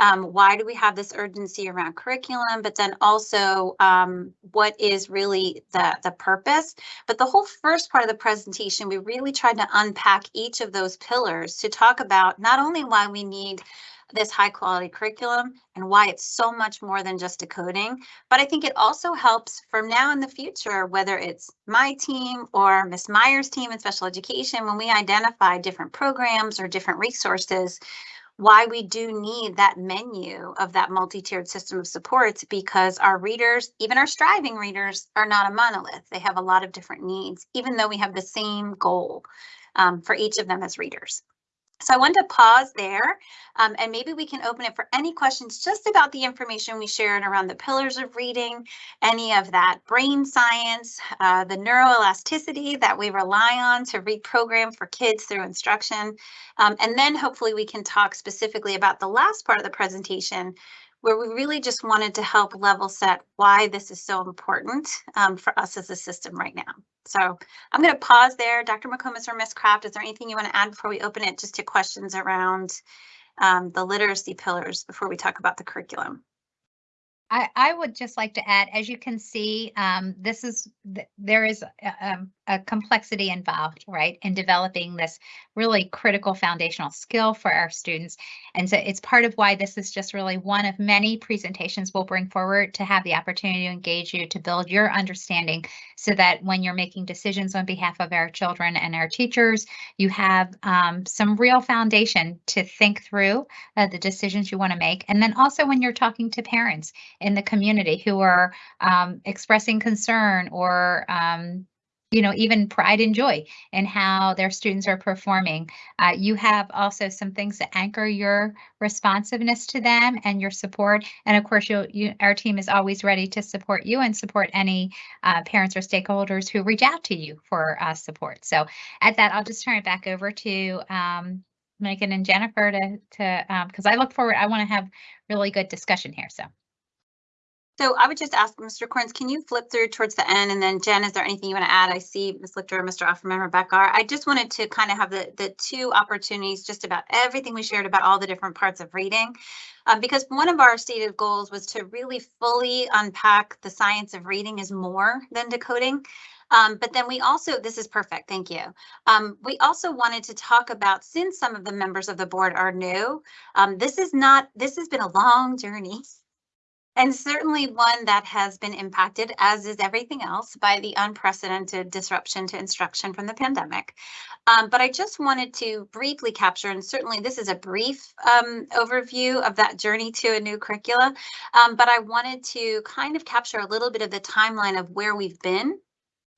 Um, why do we have this urgency around curriculum, but then also um, what is really the, the purpose? But the whole first part of the presentation, we really tried to unpack each of those pillars to talk about not only why we need this high quality curriculum and why it's so much more than just decoding. But I think it also helps from now in the future, whether it's my team or Miss Meyer's team in special education, when we identify different programs or different resources, why we do need that menu of that multi-tiered system of supports because our readers, even our striving readers, are not a monolith. They have a lot of different needs, even though we have the same goal um, for each of them as readers. So I wanted to pause there um, and maybe we can open it for any questions just about the information we shared around the pillars of reading, any of that brain science, uh, the neuroelasticity that we rely on to reprogram for kids through instruction. Um, and then hopefully we can talk specifically about the last part of the presentation where we really just wanted to help level set why this is so important um, for us as a system right now. So I'm going to pause there. Dr. McComas or Ms. Kraft, is there anything you want to add before we open it just to questions around um, the literacy pillars before we talk about the curriculum? I, I would just like to add, as you can see, um, this is, th- there is a, um, a complexity involved, right, in developing this really critical foundational skill for our students. And so it's part of why this is just really one of many presentations we'll bring forward to have the opportunity to engage you, to build your understanding so that when you're making decisions on behalf of our children and our teachers, you have um, some real foundation to think through uh, the decisions you want to make. And then also when you're talking to parents, in the community who are um, expressing concern or um, you know even pride and joy in how their students are performing. Uh, you have also some things that anchor your responsiveness to them and your support. And of course you'll, you our team is always ready to support you and support any uh, parents or stakeholders who reach out to you for uh, support. So at that i'll just turn it back over to um, megan and jennifer to to because i look forward i want to have really good discussion here so So I would just ask Mr. Corns, can you flip through towards the end? And then Jen, is there anything you want to add? I see Ms. Lichter, Mr. Offerman, Rebecca. I just wanted to kind of have the, the two opportunities, just about everything we shared about all the different parts of reading. Um, because one of our stated goals was to really fully unpack the science of reading is more than decoding. Um, but then we also, this is perfect, thank you. Um, we also wanted to talk about, since some of the members of the board are new, um, this is not, this has been a long journey. *laughs* And certainly one that has been impacted, as is everything else, by the unprecedented disruption to instruction from the pandemic. Um, but I just wanted to briefly capture, and certainly this is a brief um, overview of that journey to a new curricula. Um, but I wanted to kind of capture a little bit of the timeline of where we've been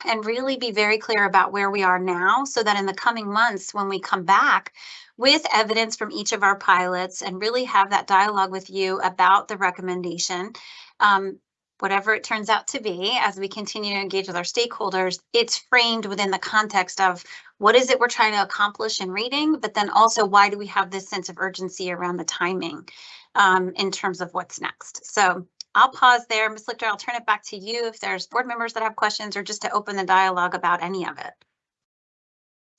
and really be very clear about where we are now so that in the coming months, when we come back with evidence from each of our pilots and really have that dialogue with you about the recommendation, um, whatever it turns out to be, as we continue to engage with our stakeholders, it's framed within the context of what is it we're trying to accomplish in reading, but then also why do we have this sense of urgency around the timing um, in terms of what's next. So I'll pause there. Ms. Lichter, I'll turn it back to you if there's board members that have questions or just to open the dialogue about any of it.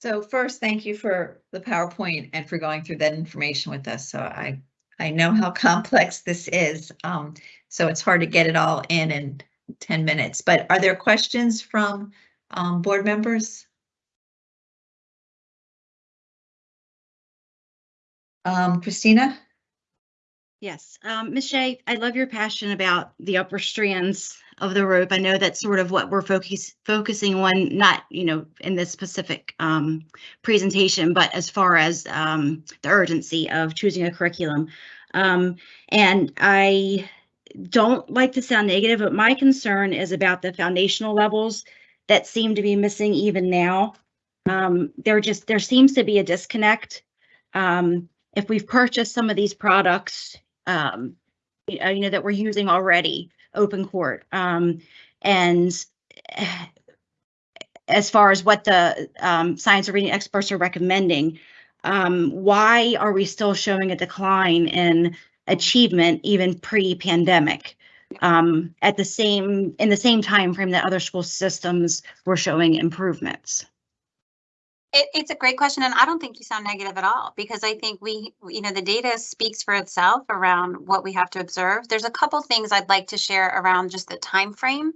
So first, thank you for the PowerPoint and for going through that information with us. So I, I know how *laughs* complex this is. Um, so it's hard to get it all in in 10 minutes, but are there questions from um, board members? Um, Christina? Yes, um, Ms. Shea, I love your passion about the upper strands of the rope. I know that's sort of what we're focus, focusing on, not, you know, in this specific, um, presentation, but as far as, um, the urgency of choosing a curriculum. Um, and I don't like to sound negative, but my concern is about the foundational levels that seem to be missing even now. Um, there just, there seems to be a disconnect. Um, if we've purchased some of these products, um, uh, you know, that we're using already, open court. Um, and eh, as far as what the, um, science or reading experts are recommending, um, why are we still showing a decline in achievement even pre-pandemic? Um, at the same, in the same time frame that other school systems were showing improvements? It, it's a great question, and I don't think you sound negative at all, because I think we, you know, the data speaks for itself around what we have to observe. There's a couple things I'd like to share around just the time frame,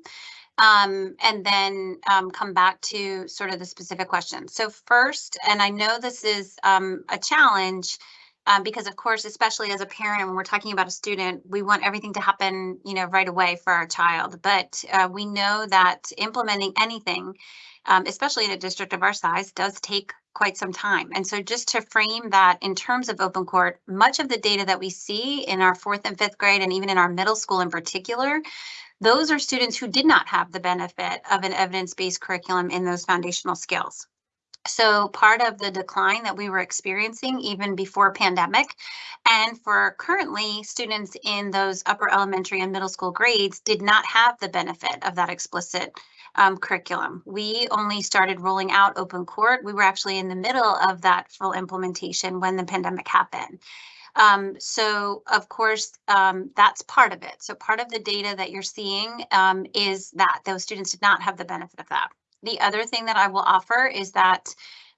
um, and then um, come back to sort of the specific question. So first, and I know this is um, a challenge, um, because of course, especially as a parent, when we're talking about a student, we want everything to happen, you know, right away for our child. But uh, we know that implementing anything um, especially in a district of our size, does take quite some time. And so just to frame that in terms of open court, much of the data that we see in our fourth and fifth grade and even in our middle school in particular, those are students who did not have the benefit of an evidence-based curriculum in those foundational skills. So part of the decline that we were experiencing even before pandemic and for currently students in those upper elementary and middle school grades did not have the benefit of that explicit um, curriculum. We only started rolling out open court. We were actually in the middle of that full implementation when the pandemic happened. Um, so of course, um, that's part of it. So part of the data that you're seeing um, is that those students did not have the benefit of that. The other thing that I will offer is that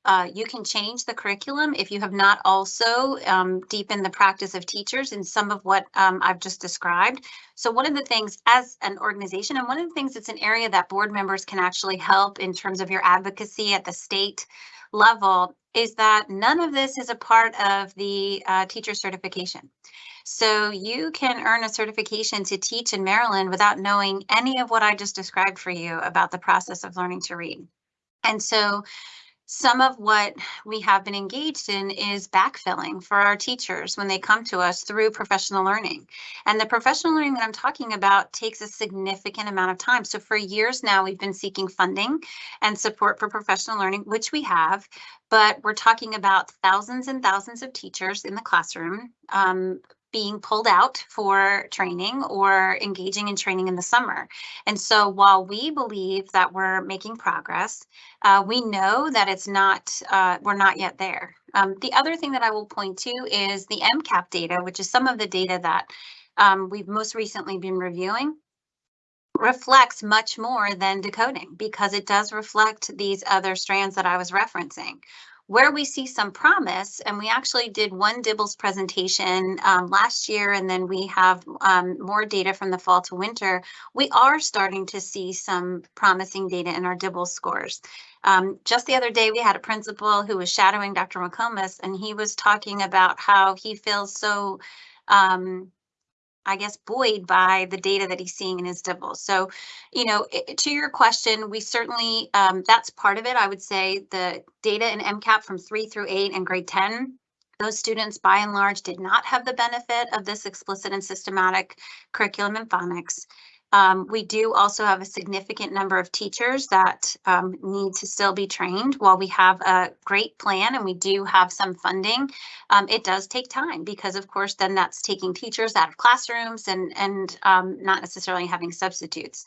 uh, you can change the curriculum if you have not also um, deepened the practice of teachers in some of what um, I've just described. So one of the things as an organization, and one of the things that's an area that board members can actually help in terms of your advocacy at the state level is that none of this is a part of the uh, teacher certification. So you can earn a certification to teach in Maryland without knowing any of what I just described for you about the process of learning to read. And so some of what we have been engaged in is backfilling for our teachers when they come to us through professional learning. And the professional learning that I'm talking about takes a significant amount of time. So for years now, we've been seeking funding and support for professional learning, which we have, but we're talking about thousands and thousands of teachers in the classroom um, being pulled out for training or engaging in training in the summer. And so while we believe that we're making progress, uh, we know that it's not, uh, we're not yet there. Um, the other thing that I will point to is the MCAP data, which is some of the data that um, we've most recently been reviewing reflects much more than decoding because it does reflect these other strands that I was referencing. Where we see some promise, and we actually did one DIBELS presentation um, last year, and then we have um, more data from the fall to winter, we are starting to see some promising data in our DIBELS scores. Um, just the other day, we had a principal who was shadowing Dr. McComas, and he was talking about how he feels so um, I guess, buoyed by the data that he's seeing in his DIBELS. So, you know, to your question, we certainly, um, that's part of it. I would say the data in MCAP from three through eight and grade 10, those students by and large did not have the benefit of this explicit and systematic curriculum in phonics. Um, we do also have a significant number of teachers that um, need to still be trained. While we have a great plan and we do have some funding, um, it does take time because of course then that's taking teachers out of classrooms and and um, not necessarily having substitutes.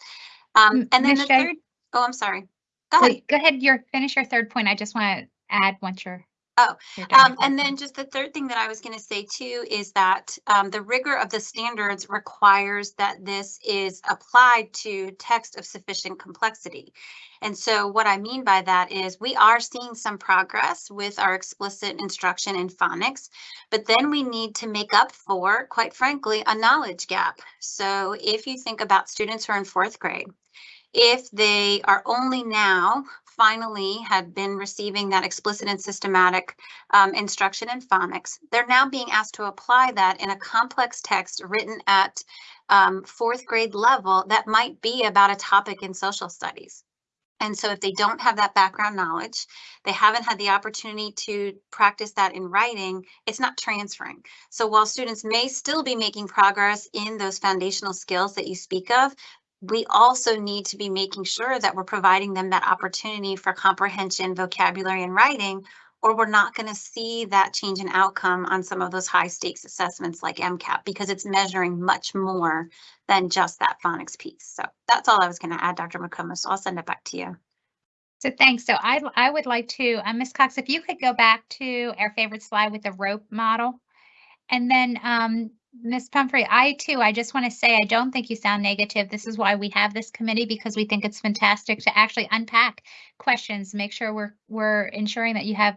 Um, and then Ms. the third, oh, I'm sorry. Go ahead. Wait, Go ahead, your, finish your third point. I just want to add once you're. Oh, Um, and then just the third thing that I was gonna say too is that, um, the rigor of the standards requires that this is applied to text of sufficient complexity. And so what I mean by that is we are seeing some progress with our explicit instruction in phonics, but then we need to make up for, quite frankly, a knowledge gap. So if you think about students who are in fourth grade, if they are only now finally had been receiving that explicit and systematic um, instruction in phonics, they're now being asked to apply that in a complex text written at um, fourth grade level that might be about a topic in social studies. And so if they don't have that background knowledge, they haven't had the opportunity to practice that in writing, it's not transferring. So while students may still be making progress in those foundational skills that you speak of, we also need to be making sure that we're providing them that opportunity for comprehension, vocabulary, and writing, or we're not going to see that change in outcome on some of those high stakes assessments like MCAP because it's measuring much more than just that phonics piece. So that's all I was going to add, Dr. McComas. So I'll send it back to you. So thanks. So I, I would like to, uh, Ms. Cox, if you could go back to our favorite slide with the rope model. And then, um, Ms. Pumphrey, I too, I just want to say, I don't think you sound negative. This is why we have this committee because we think it's fantastic to actually unpack questions, make sure we're, we're ensuring that you have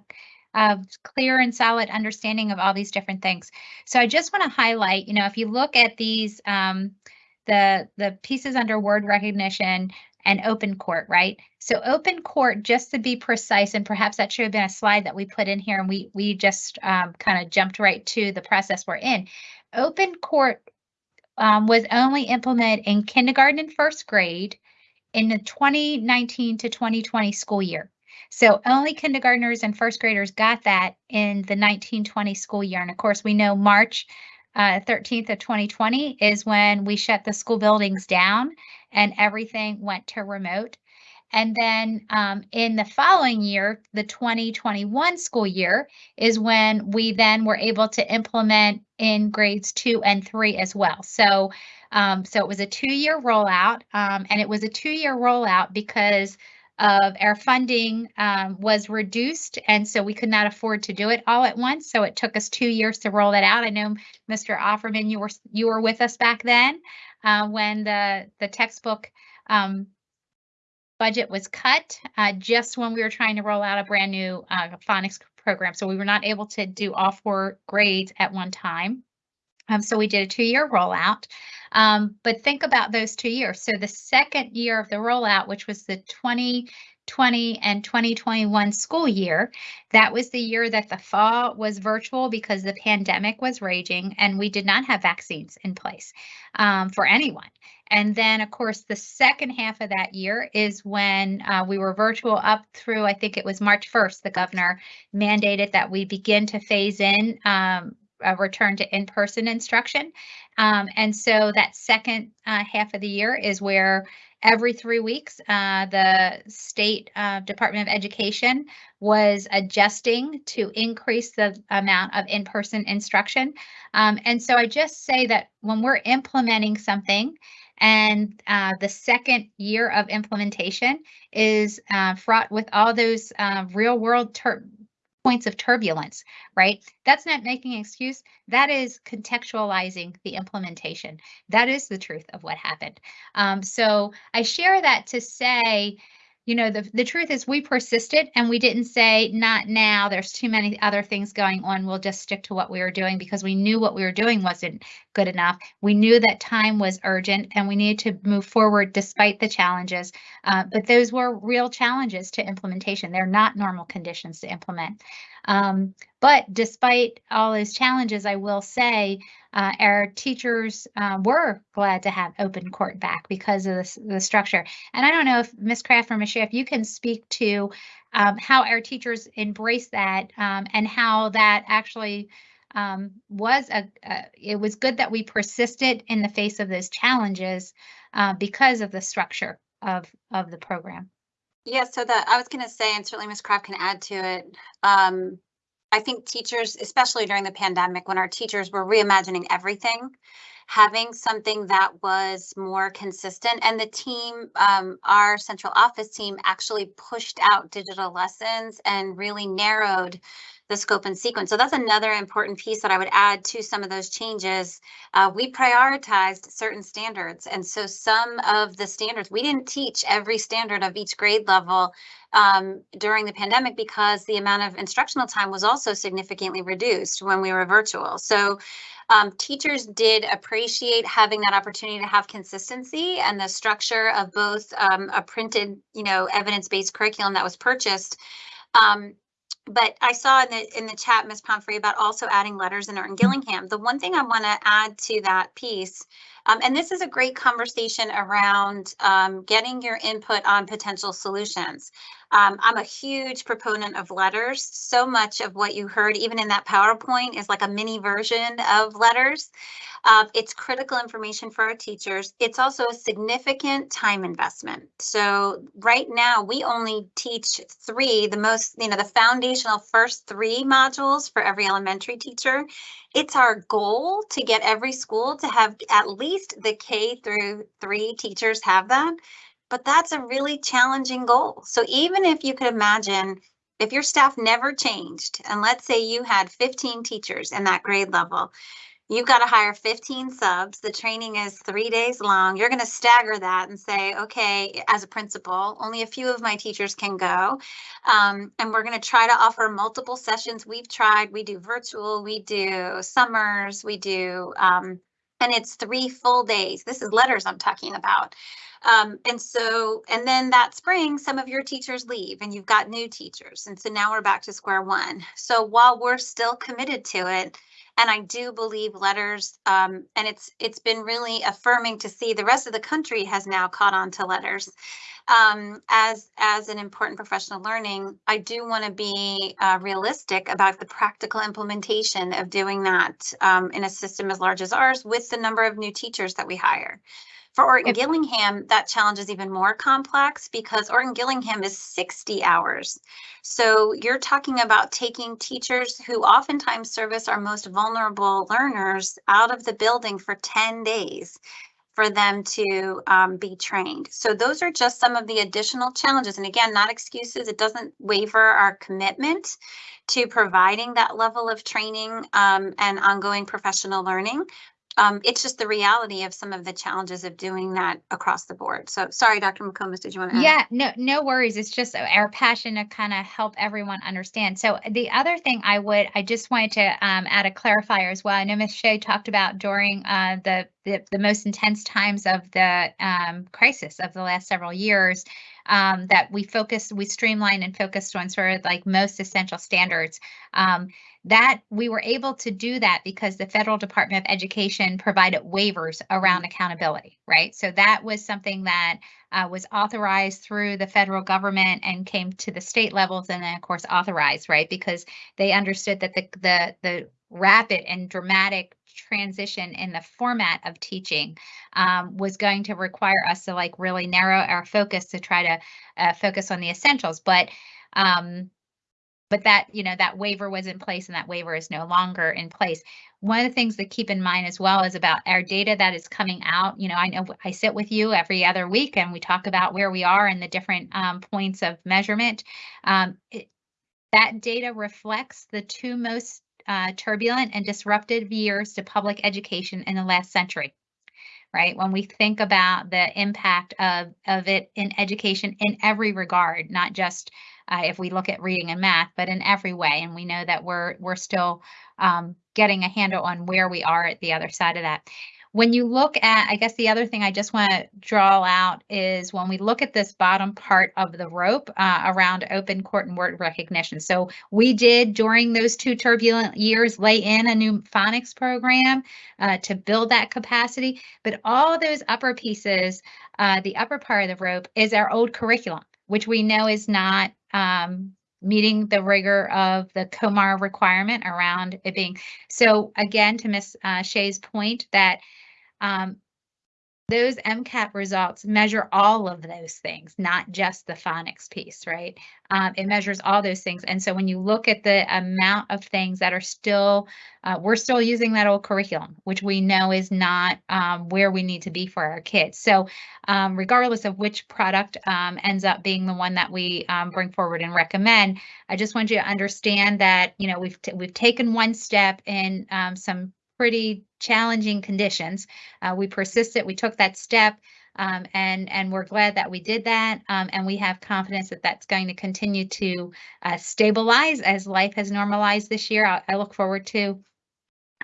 a clear and solid understanding of all these different things. So I just want to highlight, you know, if you look at these, um, the, the pieces under word recognition, and open court, right? So open court, just to be precise, and perhaps that should have been a slide that we put in here and we, we just um, kind of jumped right to the process we're in. Open court um, was only implemented in kindergarten and first grade in the 2019 to 2020 school year. So only kindergartners and first graders got that in the 1920 school year. And of course, we know March uh, 13th of 2020 is when we shut the school buildings down and everything went to remote. And then um, in the following year, the 2021 school year, is when we then were able to implement in grades two and three as well. So, um, so it was a two-year rollout, um, and it was a two-year rollout because of our funding um, was reduced, and so we could not afford to do it all at once. So it took us two years to roll that out. I know, Mr. Offerman, you were you were with us back then uh, when the the textbook um, budget was cut, uh, just when we were trying to roll out a brand new uh, phonics program. So we were not able to do all four grades at one time. Um, so we did a two-year rollout. Um, but think about those two years. So the second year of the rollout, which was the 2020 and 2021 school year, that was the year that the fall was virtual because the pandemic was raging and we did not have vaccines in place um, for anyone. And then, of course, the second half of that year is when uh, we were virtual up through, I think it was March 1st, the governor mandated that we begin to phase in um, a return to in-person instruction. Um, and so that second uh, half of the year is where every three weeks, uh, the state uh, Department of Education was adjusting to increase the amount of in-person instruction. Um, and so I just say that when we're implementing something, and uh, the second year of implementation is uh, fraught with all those uh, real world points of turbulence, right? That's not making an excuse. That is contextualizing the implementation. That is the truth of what happened. Um, so I share that to say, you know, the, the truth is we persisted and we didn't say, not now, there's too many other things going on. We'll just stick to what we were doing because we knew what we were doing wasn't good enough. We knew that time was urgent and we needed to move forward despite the challenges. Uh, but those were real challenges to implementation. They're not normal conditions to implement. Um, but despite all those challenges, I will say uh, our teachers uh, were glad to have open court back because of the, the structure. And I don't know if Ms. Kraft or Ms. if you can speak to um, how our teachers embrace that um, and how that actually um, was a, a, it was good that we persisted in the face of those challenges uh, because of the structure of of the program. Yeah, so that I was going to say, and certainly Ms. Kraft can add to it. I think teachers, especially during the pandemic, when our teachers were reimagining everything, having something that was more consistent and the team, um, our central office team actually pushed out digital lessons and really narrowed the scope and sequence. So that's another important piece that I would add to some of those changes. Uh, we prioritized certain standards. And so some of the standards, we didn't teach every standard of each grade level um, during the pandemic because the amount of instructional time was also significantly reduced when we were virtual. So um, teachers did appreciate having that opportunity to have consistency and the structure of both um, a printed, you know, evidence-based curriculum that was purchased. Um, but I saw in the in the chat, Ms. Pumphrey, about also adding LETRS in Gillingham. The one thing I want to add to that piece, um, and this is a great conversation around um, getting your input on potential solutions. Um, I'm a huge proponent of LETRS. So much of what you heard, even in that PowerPoint, is like a mini version of LETRS. Uh, it's critical information for our teachers. It's also a significant time investment. So right now, we only teach three, the most, you know, the foundational first three modules for every elementary teacher. It's our goal to get every school to have at least the K through three teachers have that but that's a really challenging goal. So even if you could imagine if your staff never changed, and let's say you had 15 teachers in that grade level, you've got to hire 15 subs. The training is three days long. You're going to stagger that and say, okay, as a principal, only a few of my teachers can go. Um, and we're going to try to offer multiple sessions. We've tried, we do virtual, we do summers, we do, um, and it's three full days. This is LETRS I'm talking about. Um, and so, and then that spring, some of your teachers leave and you've got new teachers. And so now we're back to square one. So while we're still committed to it, and I do believe LETRS, um, and it's it's been really affirming to see the rest of the country has now caught on to LETRS um, as as an important professional learning. I do want to be uh, realistic about the practical implementation of doing that um, in a system as large as ours with the number of new teachers that we hire. For Orton Gillingham, that challenge is even more complex because Orton Gillingham is 60 hours. So you're talking about taking teachers who oftentimes service our most vulnerable learners out of the building for 10 days for them to um, be trained. So those are just some of the additional challenges. And again, not excuses. It doesn't waver our commitment to providing that level of training um, and ongoing professional learning um, it's just the reality of some of the challenges of doing that across the board. So sorry, Dr. McComas, did you want to? Yeah, no, no worries. It's just our passion to kind of help everyone understand. So the other thing I would, I just wanted to um, add a clarifier as well. I know Ms. Shea talked about during uh, the, the, the most intense times of the um, crisis of the last several years um, that we focused, we streamlined and focused on sort of like most essential standards. Um, that we were able to do that because the federal department of education provided waivers around accountability right? So that was something that uh, was authorized through the federal government and came to the state levels and then of course authorized right? Because they understood that the the the rapid and dramatic transition in the format of teaching um, was going to require us to like really narrow our focus to try to uh, focus on the essentials but um, but that you know that waiver was in place and that waiver is no longer in place. One of the things to keep in mind as well is about our data that is coming out. You know i know i sit with you every other week and we talk about where we are and the different um, points of measurement. Um, it, that data reflects the two most uh, turbulent and disruptive years to public education in the last century right? When we think about the impact of, of it in education in every regard, not just uh, if we look at reading and math, but in every way. And we know that we're we're still um, getting a handle on where we are at the other side of that. When you look at, I guess the other thing I just want to draw out is when we look at this bottom part of the rope uh, around open court and word recognition. So we did during those two turbulent years lay in a new phonics program uh, to build that capacity, but all those upper pieces, uh, the upper part of the rope is our old curriculum, which we know is not um, meeting the rigor of the COMAR requirement around it being. So again, to Ms. Uh, Shea's point that um, those MCAP results measure all of those things, not just the phonics piece, right? Um, it measures all those things. And so when you look at the amount of things that are still, uh, we're still using that old curriculum, which we know is not um, where we need to be for our kids. So um, regardless of which product um, ends up being the one that we um, bring forward and recommend, I just want you to understand that, you know, we've, we've taken one step in um, some pretty challenging conditions. Uh, we persisted, we took that step, um, and and we're glad that we did that. Um, and we have confidence that that's going to continue to uh, stabilize as life has normalized this year. I, I look forward to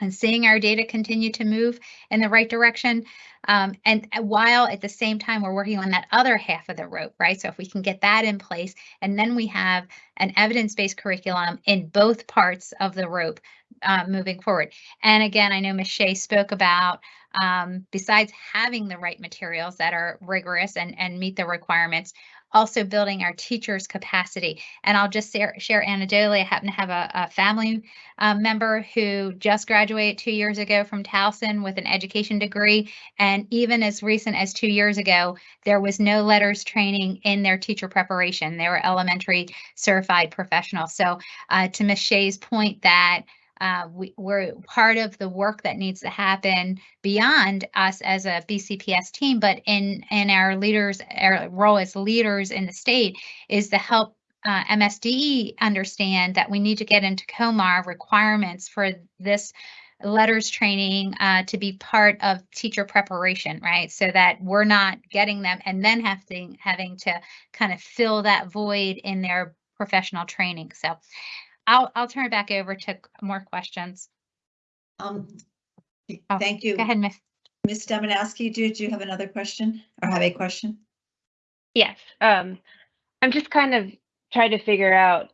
and seeing our data continue to move in the right direction. Um, and uh, while at the same time, we're working on that other half of the rope, right? So if we can get that in place, and then we have an evidence-based curriculum in both parts of the rope uh, moving forward. And again, I know Ms. Shea spoke about um, besides having the right materials that are rigorous and, and meet the requirements, also building our teachers' capacity. And I'll just share, share anecdotally, I happen to have a, a family um, member who just graduated two years ago from Towson with an education degree. And even as recent as two years ago, there was no LETRS training in their teacher preparation. They were elementary certified professionals. So uh, to Ms. Shea's point that uh, we, we're part of the work that needs to happen beyond us as a BCPS team, but in in our leaders, our role as leaders in the state is to help uh, MSDE understand that we need to get into COMAR requirements for this LETRS training uh, to be part of teacher preparation, right? So that we're not getting them and then having having to kind of fill that void in their professional training. So I'll, I'll turn it back over to more questions. Um, Oh, thank you. Go ahead, Miss. Ms. Dominowski, do you have another question or have a question? Yes, um, I'm just kind of trying to figure out,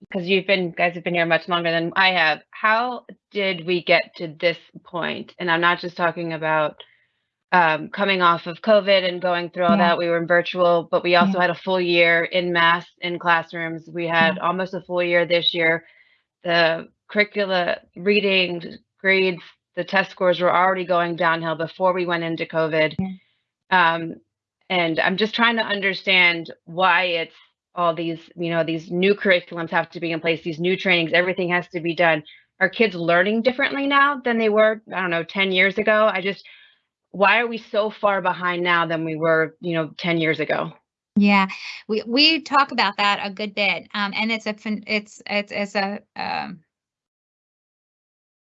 because you've been, guys have been here much longer than I have, how did we get to this point? And I'm not just talking about um, coming off of COVID and going through all Yeah. that, we were in virtual, but we also had a full year in mass in classrooms. We had almost a full year this year. The curricula, reading, grades, the test scores were already going downhill before we went into COVID. Um, and I'm just trying to understand why it's all these, you know, these new curriculums have to be in place, these new trainings, everything has to be done. Are kids learning differently now than they were, I don't know, 10 years ago? I just, why are we so far behind now than we were, you know, 10 years ago? Yeah, we, we talk about that a good bit. Um, and it's a, it's, it's, it's a, um,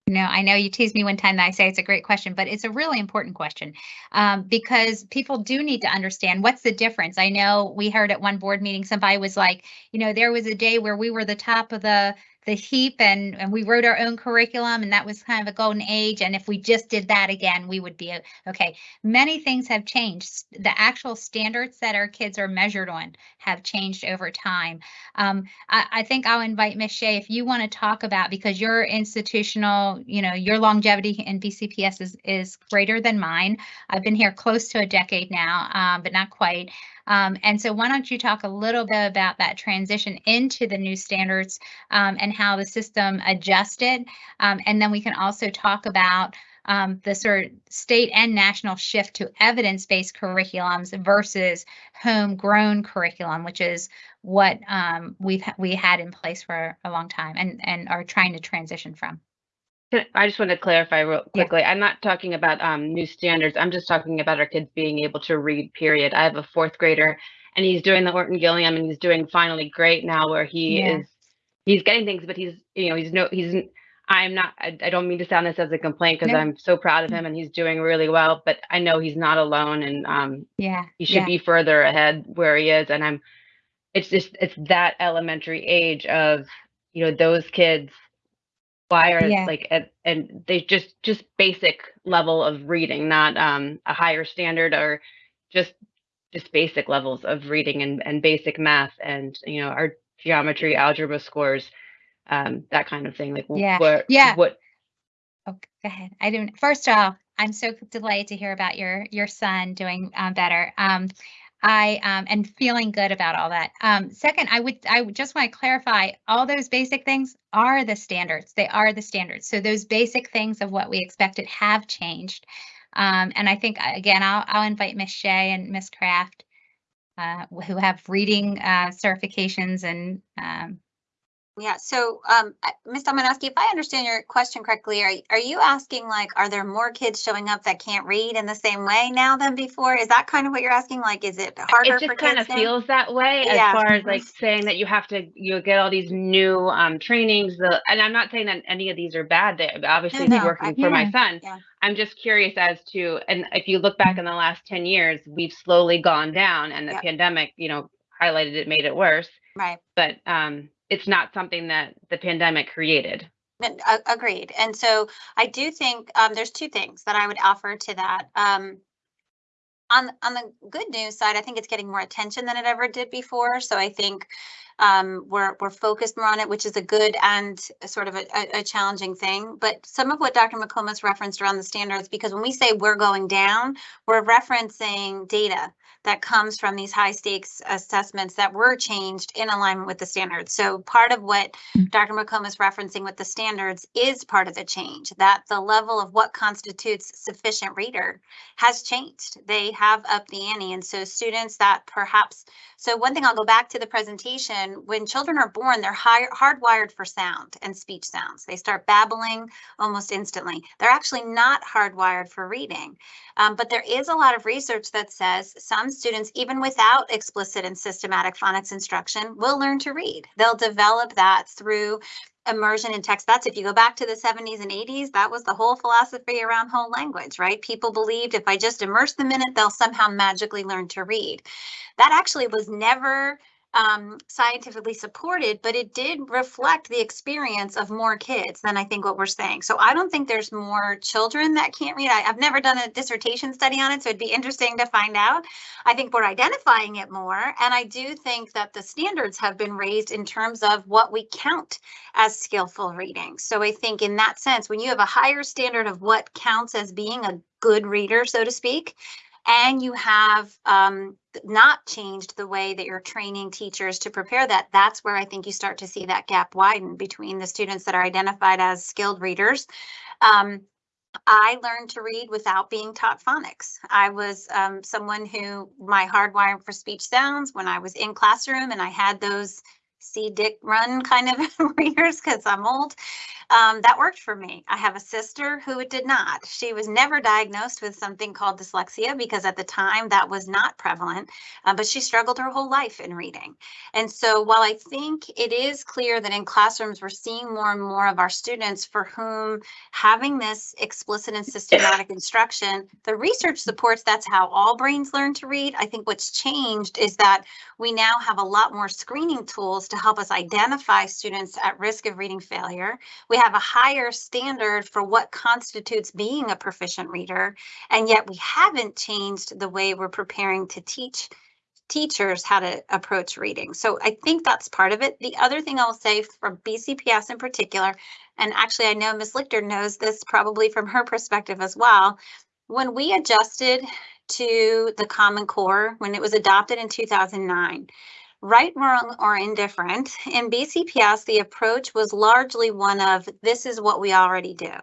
you know, I know you tease me one time that I say it's a great question, but it's a really important question um, because people do need to understand what's the difference. I know we heard at one board meeting, somebody was like, you know, there was a day where we were the top of the the heap and, and we wrote our own curriculum and that was kind of a golden age. And if we just did that again, we would be okay. Many things have changed. The actual standards that our kids are measured on have changed over time. Um, I, I think I'll invite Ms. Shea if you want to talk about because your institutional, you know, your longevity in BCPS is is greater than mine. I've been here close to a decade now, um, but not quite. Um, and so why don't you talk a little bit about that transition into the new standards um, and how the system adjusted? Um, and then we can also talk about um, the sort of state and national shift to evidence-based curriculums versus homegrown curriculum, which is what um, we've we had in place for a long time and and are trying to transition from. Can- I just want to clarify real Yeah. quickly. I'm not talking about um, new standards. I'm just talking about our kids being able to read, period. I have a fourth grader and he's doing the Orton Gillingham and he's doing finally great now where he Yeah. is, he's getting things, but he's, you know, he's no, he's, I'm not, I, I don't mean to sound this as a complaint because No. I'm so proud of him and he's doing really well, but I know he's not alone and um, Yeah. he should yeah. be further ahead where he is. And I'm, it's just, it's that elementary age of, you know, those kids. Why are Yeah. like, at, and they just, just basic level of reading, not um, a higher standard or just, just basic levels of reading and, and basic math and, you know, our geometry, algebra scores, um, that kind of thing. Like, Yeah. what, Yeah. what, Oh, go ahead. I didn't. First off, I'm so delighted to hear about your your son doing um, better. Um, I um, and feeling good about all that. Um, second, I would I would just want to clarify all those basic things are the standards. They are the standards. So those basic things of what we expected have changed. Um, and I think, uh, again, I'll, I'll invite Miss Shea and Miss Kraft, uh, who have reading, uh, certifications and, um, Yeah, so, um, I- Ms. Domanowski, if I understand your question correctly, are, are you asking like, are there more kids showing up that can't read in the same way now than before? Is that kind of what you're asking? Like, is it harder it for just kind of feels that way as far as like saying that you have to you get all these new um trainings the and i'm not saying that any of these are bad they obviously no, I- working for my son Yeah. i'm just curious as to and if you look back in the last 10 years we've slowly gone down and the Yep. pandemic you know highlighted it made it worse Right. but um it's not something that the pandemic created Agreed. And so I do think um, there's two things that I would offer to that. Um, on on the good news side, I think it's getting more attention than it ever did before. So I think um, we're we're focused more on it, which is a good and sort of a, a, a challenging thing. But some of what Dr. McComas referenced around the standards, because when we say we're going down, we're referencing data that comes from these high stakes assessments that were changed in alignment with the standards. So part of what Dr. McComas is referencing with the standards is part of the change, that the level of what constitutes sufficient reader has changed. They have upped the ante. And so students that perhaps, so one thing I'll go back to the presentation, when children are born, they're high, hardwired for sound and speech sounds. They start babbling almost instantly. They're actually not hardwired for reading. Um, but there is a lot of research that says some students, even without explicit and systematic phonics instruction, will learn to read. They'll develop that through immersion in text. That's if you go back to the 70s and 80s, that was the whole philosophy around whole language, right? People believed if I just immerse them in it, they'll somehow magically learn to read. That actually was never um, scientifically supported, but it did reflect the experience of more kids than I think what we're saying. So I don't think there's more children that can't read. I, I've never done a dissertation study on it, so it'd be interesting to find out. I think we're identifying it more. And I do think that the standards have been raised in terms of what we count as skillful reading. So I think in that sense, when you have a higher standard of what counts as being a good reader, so to speak, and you have um, not changed the way that you're training teachers to prepare that, that's where I think you start to see that gap widen between the students that are identified as skilled readers. Um, I learned to read without being taught phonics. I was um, someone who my hardwiring for speech sounds when I was in classroom and I had those see dick run kind of *laughs* readers because I'm old. Um, that worked for me. I have a sister who it did not. She was never diagnosed with something called dyslexia because at the time that was not prevalent, uh, but she struggled her whole life in reading. And so while I think it is clear that in classrooms we're seeing more and more of our students for whom having this explicit and systematic instruction, the research supports that's how all brains learn to read. I think what's changed is that we now have a lot more screening tools to help us identify students at risk of reading failure. We have a higher standard for what constitutes being a proficient reader, and yet we haven't changed the way we're preparing to teach teachers how to approach reading. So I think that's part of it. The other thing I'll say from BCPS in particular, and actually I know Ms. Lichter knows this probably from her perspective as well, when we adjusted to the Common Core, when it was adopted in 2009, right, wrong, or indifferent, in BCPS, the approach was largely one of this is what we already do.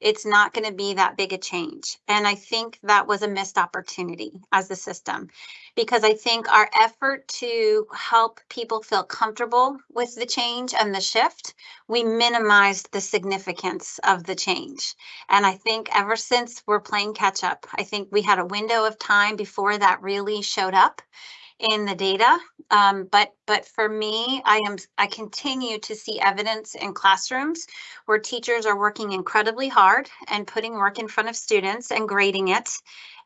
It's not going to be that big a change. And I think that was a missed opportunity as the system because I think our effort to help people feel comfortable with the change and the shift, we minimized the significance of the change. And I think ever since we're playing catch up, I think we had a window of time before that really showed up in the data. Um, but but for me, I am I continue to see evidence in classrooms where teachers are working incredibly hard and putting work in front of students and grading it.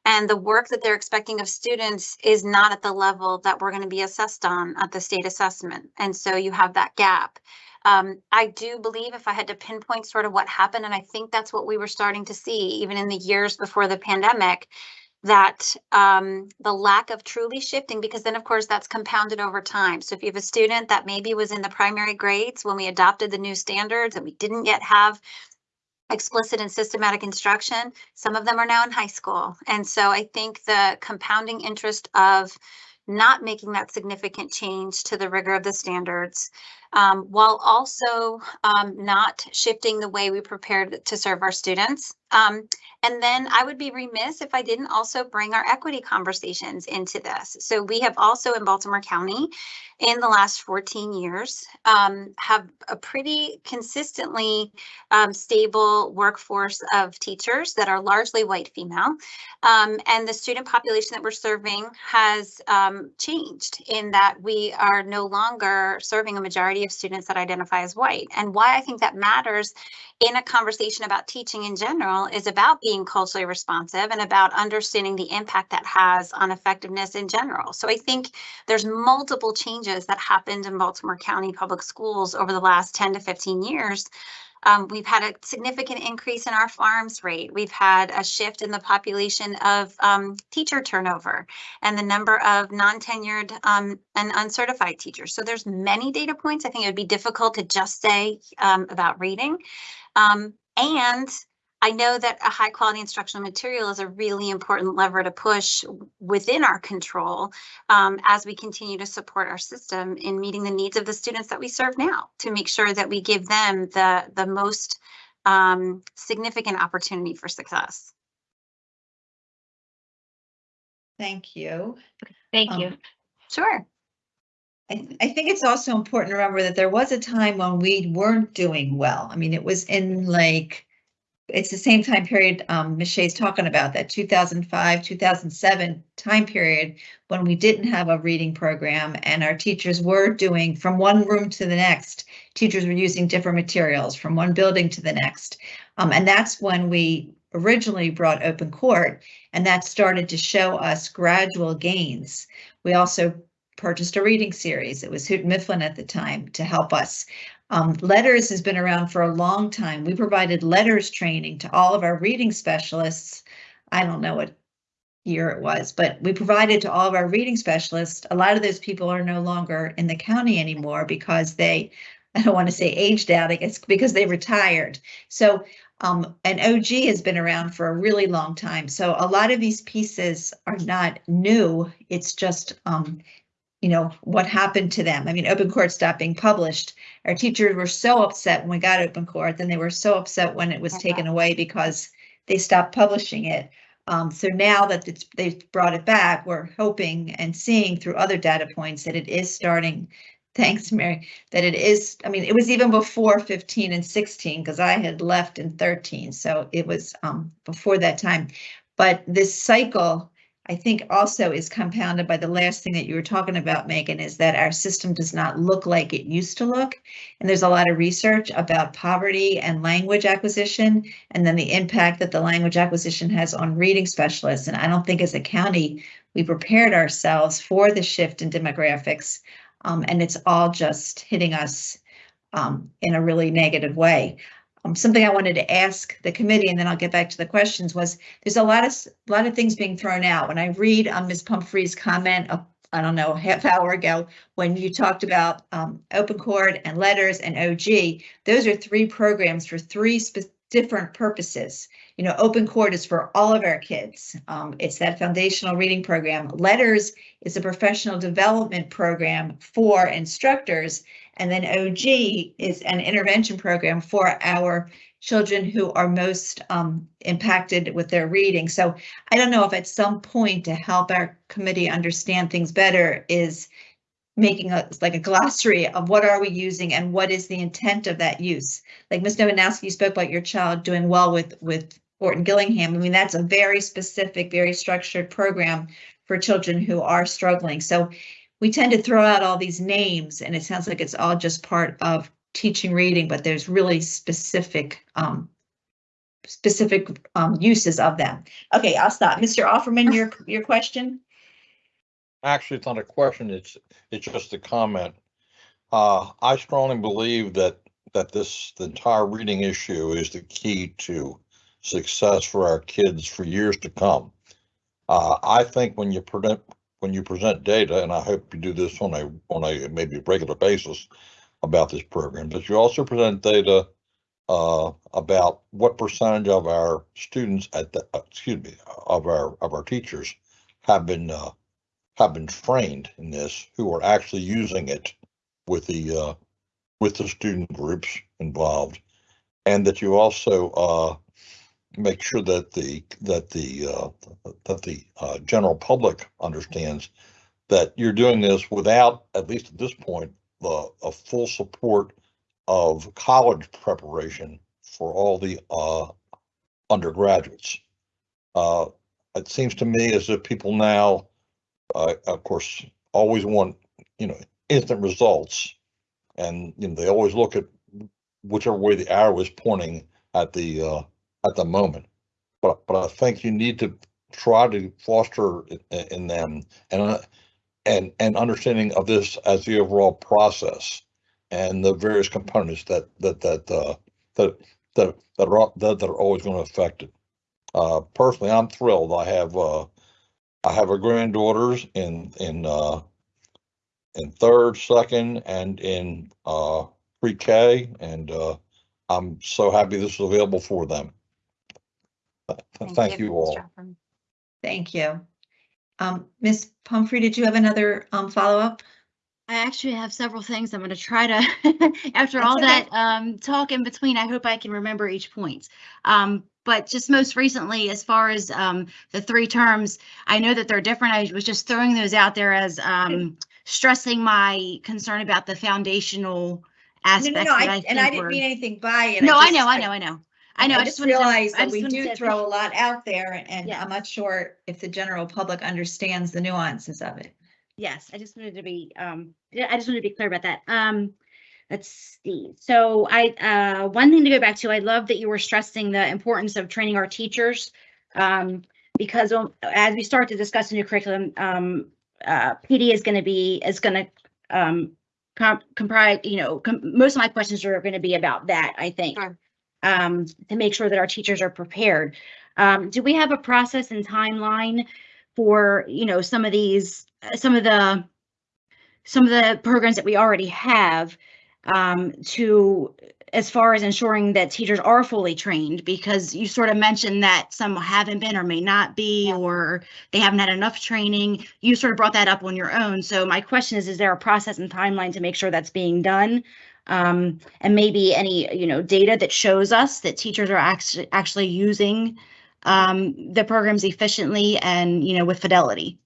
And the work that they're expecting of students is not at the level that we're going to be assessed on at the state assessment. And so you have that gap. Um, I do believe if I had to pinpoint sort of what happened, and I think that's what we were starting to see even in the years before the pandemic, that um, the lack of truly shifting, because then of course that's compounded over time. So if you have a student that maybe was in the primary grades when we adopted the new standards and we didn't yet have explicit and systematic instruction, some of them are now in high school. And so I think the compounding interest of not making that significant change to the rigor of the standards um, while also um, not shifting the way we prepared to serve our students. Um, and then I would be remiss if I didn't also bring our equity conversations into this. So we have also in Baltimore County, in the last 14 years, um, have a pretty consistently um, stable workforce of teachers that are largely white female. Um, and the student population that we're serving has um, changed in that we are no longer serving a majority of students that identify as white. And why I think that matters in a conversation about teaching in general is about being culturally responsive and about understanding the impact that has on effectiveness in general. So I think there's multiple changes that happened in Baltimore County Public Schools over the last 10 to 15 years. Um, we've had a significant increase in our farms rate. We've had a shift in the population of um, teacher turnover and the number of non-tenured um, and uncertified teachers. So there's many data points. I think it would be difficult to just say um, about reading. Um, and I know that a high quality instructional material is a really important lever to push within our control um, as we continue to support our system in meeting the needs of the students that we serve now to make sure that we give them the, the most um, significant opportunity for success. Thank you. Thank Um, you. Sure. I, I think it's also important to remember that there was a time when we weren't doing well. I mean, it was in like, it's the same time period um, Ms. Shea's talking about, that 2005, 2007 time period when we didn't have a reading program and our teachers were doing from one room to the next. Teachers were using different materials from one building to the next. Um, and that's when we originally brought open court and that started to show us gradual gains. We also purchased a reading series. It was Houghton Mifflin at the time to help us. Um, LETRS has been around for a long time. We provided LETRS training to all of our reading specialists. I don't know what year it was, but we provided to all of our reading specialists. A lot of those people are no longer in the county anymore because they, *laughs* I don't want to say aged out, I guess, because they retired. So um, OG has been around for a really long time. So a lot of these pieces are not new. It's just um, you know, what happened to them. I mean, open court stopped being published. Our teachers were so upset when we got open court, then they were so upset when it was taken away because they stopped publishing it. Um, so now that it's, they've brought it back, we're hoping and seeing through other data points that it is starting. Thanks, Mary, that it is, I mean, it was even before 15 and 16 because I had left in 13. So it was um, before that time. But this cycle I think also is compounded by the last thing that you were talking about, Megan, is that our system does not look like it used to look. And there's a lot of research about poverty and language acquisition, and then the impact that the language acquisition has on reading specialists. And I don't think as a county, we prepared ourselves for the shift in demographics. Um, and it's all just hitting us um, in a really negative way. Um, something I wanted to ask the committee, and then I'll get back to the questions, was there's a lot of a lot of things being thrown out. When I read um, Ms. Pumphrey's comment, uh, I don't know, half hour ago, when you talked about um, Open Court and LETRS and OG, those are three programs for three different purposes. You know, Open Court is for all of our kids. Um, it's that foundational reading program. LETRS is a professional development program for instructors and then OG is an intervention program for our children who are most um, impacted with their reading. So I don't know if at some point to help our committee understand things better is making a like a glossary of what are we using and what is the intent of that use. Like Ms. Nowinowski, you spoke about your child doing well with with Orton Gillingham. I mean, that's a very specific, very structured program for children who are struggling. So we tend to throw out all these names and it sounds like it's all just part of teaching reading, but there's really specific um, specific um, uses of them. Okay, I'll stop. Mr. Offerman, your your question? Actually, it's not a question, it's, it's just a comment. Uh, I strongly believe that, that this, the entire reading issue is the key to success for our kids for years to come. Uh, I think when you present, when you present data, and I hope you do this on a, on a maybe regular basis about this program, but you also present data uh, about what percentage of our students at the, uh, excuse me, of our, of our teachers have been, uh, have been trained in this, who are actually using it with the, uh, with the student groups involved. And that you also, uh, make sure that the, that the, uh, that the, uh, general public understands that you're doing this without, at least at this point, the, a full support of college preparation for all the, uh, undergraduates. Uh, it seems to me as if people now, uh, of course, always want, you know, instant results. And, you know, they always look at whichever way the arrow is pointing at the, uh, at the moment. But, but I think you need to try to foster in, them and, and, and understanding of this as the overall process and the various components that, that, that, uh, that, that, that are, that, that are always going to affect it. Uh, personally, I'm thrilled. I have, uh, I have a granddaughters in, in, uh, in third, second, and in, uh, pre-K, and, uh, I'm so happy this is available for them. Th- Thank you all. Mr. Upham. Thank you. Um, Ms. Pumphrey, did you have another, um, follow-up? I actually have several things. I'm going to try to, *laughs* after all okay. that um, talk in between, I hope I can remember each point. Um, but just most recently, as far as um, the three terms, I know that they're different. I was just throwing those out there as um, stressing my concern about the foundational No, no, aspects no, that I- I and I didn't were. mean anything by it. No, I just- know, I know, I know. I know. I just wanted to- realized I that just we do throw a lot out there and- and Yeah. I'm not sure if the general public understands the nuances of it. Yes, I just wanted to be, um, I just wanted to be clear about that. Um, let's see. So I, uh, one thing to go back to, I love that you were stressing the importance of training our teachers. Um, because um, as we start to discuss a new curriculum, um, uh, PD is going to be, is going to, um, com- comprise, you know, com- most of my questions are going to be about that, I think. Sure. Um, to make sure that our teachers are prepared. Um, do we have a process and timeline for, you know, some of these, some of the, some of the programs that we already have um, to, as far as ensuring that teachers are fully trained, because you sort of mentioned that some haven't been or may not be, or they haven't had enough training. You sort of brought that up on your own. So my question is, is there a process and timeline to make sure that's being done? Um, and maybe any, you know, data that shows us that teachers are actually, actually using um, the programs efficiently and, you know, with fidelity?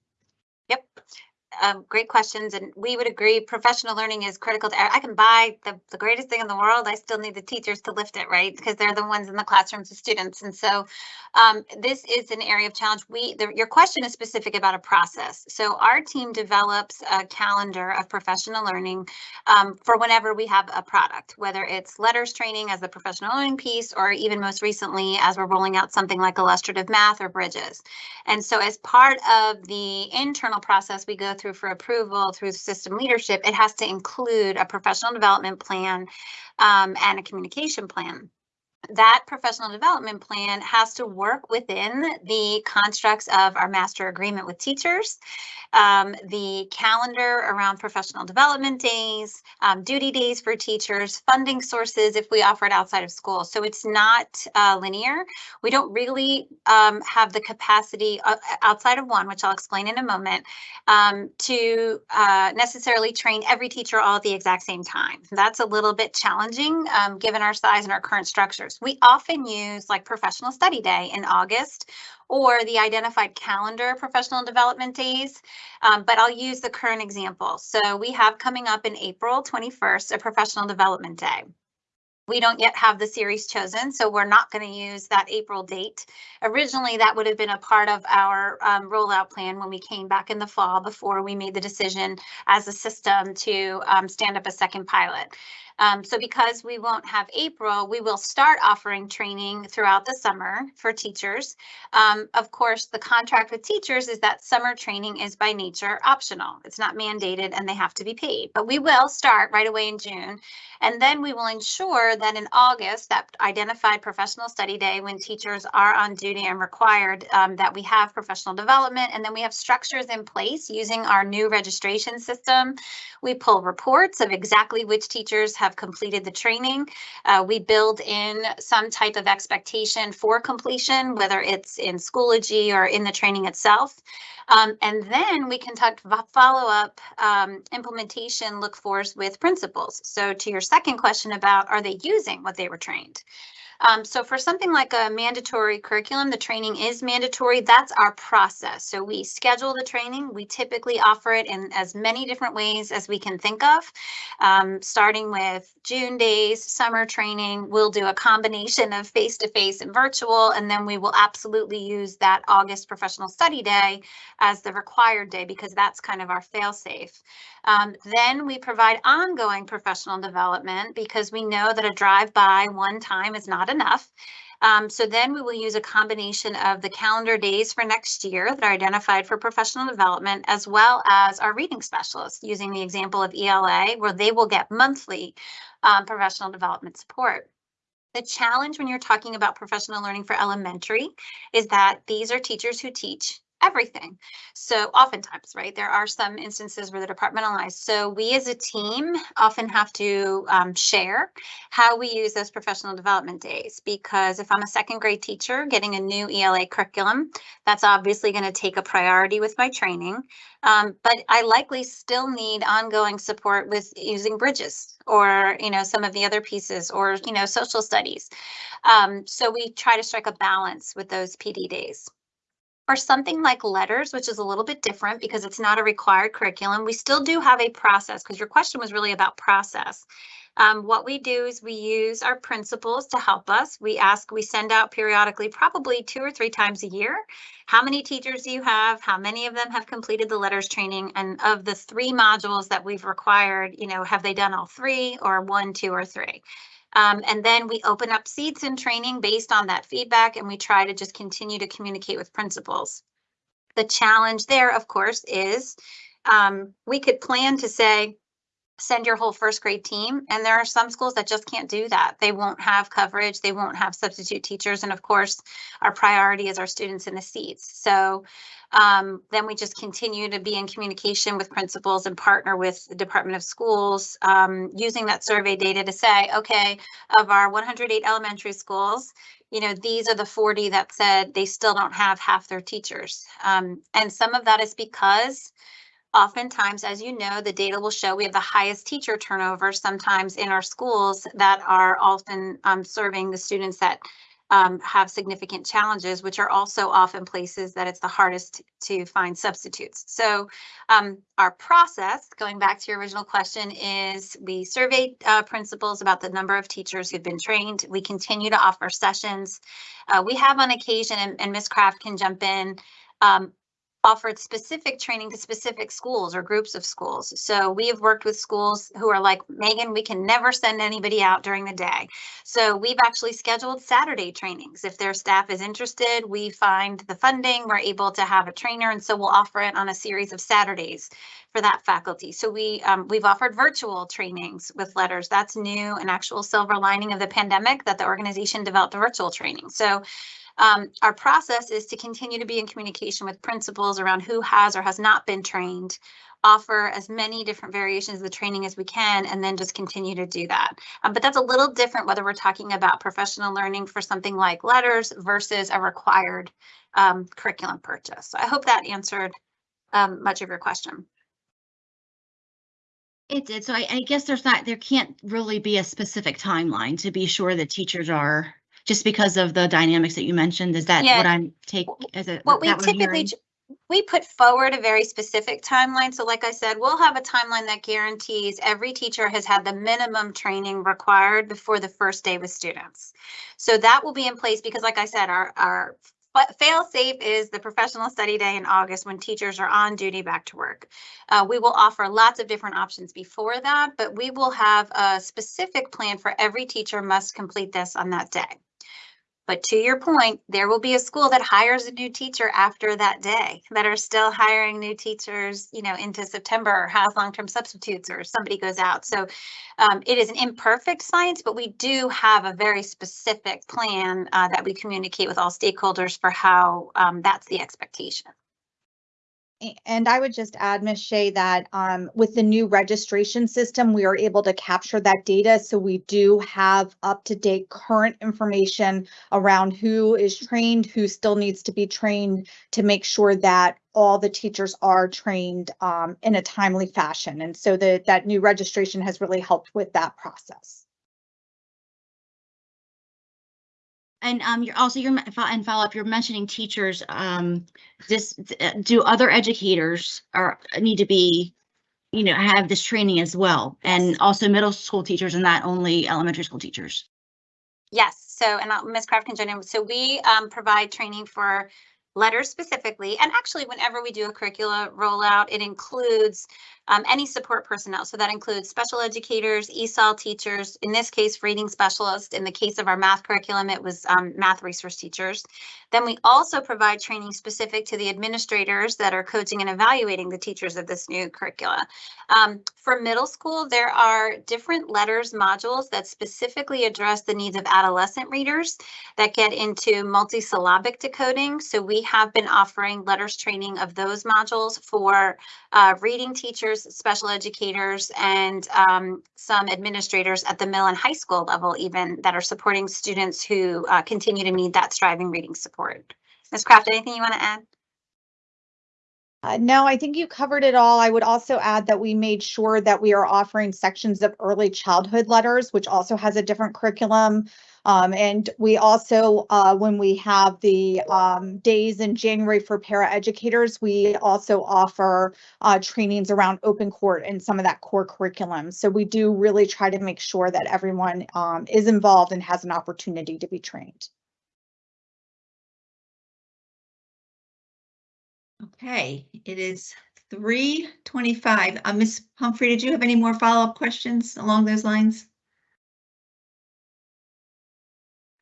Um, great questions, and we would agree, professional learning is critical to, I can buy the, the greatest thing in the world, I still need the teachers to lift it, right? Because they're the ones in the classrooms of students, and so um, this is an area of challenge. We, the, your question is specific about a process. So our team develops a calendar of professional learning um, for whenever we have a product, whether it's LETRS training as the professional learning piece, or even most recently, as we're rolling out something like illustrative math or bridges. And so as part of the internal process we go through for approval through system leadership, it has to include a professional development plan um, and a communication plan. That professional development plan has to work within the constructs of our master agreement with teachers, um, the calendar around professional development days, um, duty days for teachers, funding sources if we offer it outside of school. So it's not uh, linear. We don't really um, have the capacity uh, outside of one, which I'll explain in a moment, um, to uh, necessarily train every teacher all at the exact same time. That's a little bit challenging um, given our size and our current structures. We often use like Professional Study Day in August or the identified calendar professional development days. Um, but I'll use the current example. So we have coming up in April 21st, a professional development day. We don't yet have the series chosen, so we're not going to use that April date. Originally, that would have been a part of our um, rollout plan when we came back in the fall before we made the decision as a system to um, stand up a second pilot. Um, so because we won't have April, we will start offering training throughout the summer for teachers. Um, of course, the contract with teachers is that summer training is by nature optional. It's not mandated and they have to be paid, but we will start right away in June. And then we will ensure that in August, that identified professional study day when teachers are on duty and required um, that we have professional development and then we have structures in place using our new registration system. We pull reports of exactly which teachers have completed the training. Uh, we build in some type of expectation for completion, whether it's in Schoology or in the training itself. Um, and then we conduct follow-up um, implementation look fors with principals. So to your second question about are they using what they were trained? Um, so for something like a mandatory curriculum, the training is mandatory. That's our process. So we schedule the training. We typically offer it in as many different ways as we can think of, um, starting with June days, summer training. We'll do a combination of face-to-face and virtual, and then we will absolutely use that August professional study day as the required day because that's kind of our fail-safe. Um, then we provide ongoing professional development because we know that a drive-by one time is not enough. Um, so then we will use a combination of the calendar days for next year that are identified for professional development, as well as our reading specialists, using the example of ELA, where they will get monthly um, professional development support. The challenge when you're talking about professional learning for elementary is that these are teachers who teach everything. So oftentimes, right, there are some instances where they're departmentalized. So we as a team often have to um, share how we use those professional development days because if I'm a second grade teacher getting a new ELA curriculum, that's obviously going to take a priority with my training. Um, but I likely still need ongoing support with using bridges or, you know, some of the other pieces or, you know, social studies. Um, so we try to strike a balance with those PD days. For something like LETRS, which is a little bit different because it's not a required curriculum, we still do have a process because your question was really about process. Um, what we do is we use our principals to help us. We ask, we send out periodically, probably two or three times a year. How many teachers do you have? How many of them have completed the LETRS training? And of the three modules that we've required, you know, have they done all three or one, two, or three? Um, and then we open up seats in training based on that feedback and we try to just continue to communicate with principals. The challenge there, of course, is um, we could plan to say, send your whole first grade team. And there are some schools that just can't do that. They won't have coverage. They won't have substitute teachers. And of course, our priority is our students in the seats. So um, then we just continue to be in communication with principals and partner with the Department of Schools um, using that survey data to say, okay, of our 108 elementary schools, you know, these are the 40 that said they still don't have half their teachers. Um, and some of that is because oftentimes, as you know, the data will show we have the highest teacher turnover sometimes in our schools that are often um, serving the students that um, have significant challenges, which are also often places that it's the hardest to find substitutes. So um, our process, going back to your original question, is we surveyed uh, principals about the number of teachers who've been trained. We continue to offer sessions. Uh, we have on occasion, and, and Ms. Kraft can jump in, um, offered specific training to specific schools or groups of schools. So we have worked with schools who are like, Megan, we can never send anybody out during the day. So we've actually scheduled Saturday trainings. If their staff is interested, we find the funding, we're able to have a trainer. And so we'll offer it on a series of Saturdays for that faculty. So we, um, we've offered virtual trainings with LETRS. That's new, an actual silver lining of the pandemic that the organization developed a virtual training. So um, our process is to continue to be in communication with principals around who has or has not been trained, offer as many different variations of the training as we can, and then just continue to do that. Um, but that's a little different whether we're talking about professional learning for something like LETRS versus a required um, curriculum purchase. So I hope that answered um, much of your question. It did. So I, I guess there's not, there can't really be a specific timeline to be sure that teachers are just because of the dynamics that you mentioned? Is that Yeah. what I'm take as a? What we typically, we put forward a very specific timeline. So like I said, we'll have a timeline that guarantees every teacher has had the minimum training required before the first day with students. So that will be in place because like I said, our, our fail safe is the professional study day in August when teachers are on duty back to work. Uh, we will offer lots of different options before that, but we will have a specific plan for every teacher must complete this on that day. But to your point, there will be a school that hires a new teacher after that day that are still hiring new teachers, you know, into September or has long-term substitutes or somebody goes out. So um, it is an imperfect science, but we do have a very specific plan uh, that we communicate with all stakeholders for how um, that's the expectation. And I would just add, Ms. Shea, that um, with the new registration system, we are able to capture that data. So we do have up-to-date current information around who is trained, who still needs to be trained to make sure that all the teachers are trained um, in a timely fashion. And so that that new registration has really helped with that process. And um, you're also, you're, and follow up, you're mentioning teachers, um, this, uh, do other educators are, need to be, you know, have this training as well? And also middle school teachers and not only elementary school teachers? Yes, so, and I'll- Ms. Kraft can join in. So we um, provide training for LETRS specifically, and actually whenever we do a curricula rollout, it includes um, any support personnel. So that includes special educators, ESOL teachers, in this case, reading specialists. In the case of our math curriculum, it was um, math resource teachers. Then we also provide training specific to the administrators that are coaching and evaluating the teachers of this new curricula. Um, for middle school, there are different LETRS modules that specifically address the needs of adolescent readers that get into multisyllabic decoding. So we have been offering LETRS training of those modules for uh, reading teachers, special educators, and um, some administrators at the middle and high school level even that are supporting students who uh, continue to need that striving reading support. Ms. Kraft, anything you want to add? Uh, no, I think you covered it all. I would also add that we made sure that we are offering sections of early childhood LETRS, which also has a different curriculum. Um, and we also, uh, when we have the, um, days in January for para educators, we also offer, uh, trainings around open court and some of that core curriculum. So we do really try to make sure that everyone, um, is involved and has an opportunity to be trained. Okay, it is three twenty-five. Uh, Ms. Pumphrey, did you have any more follow-up questions along those lines?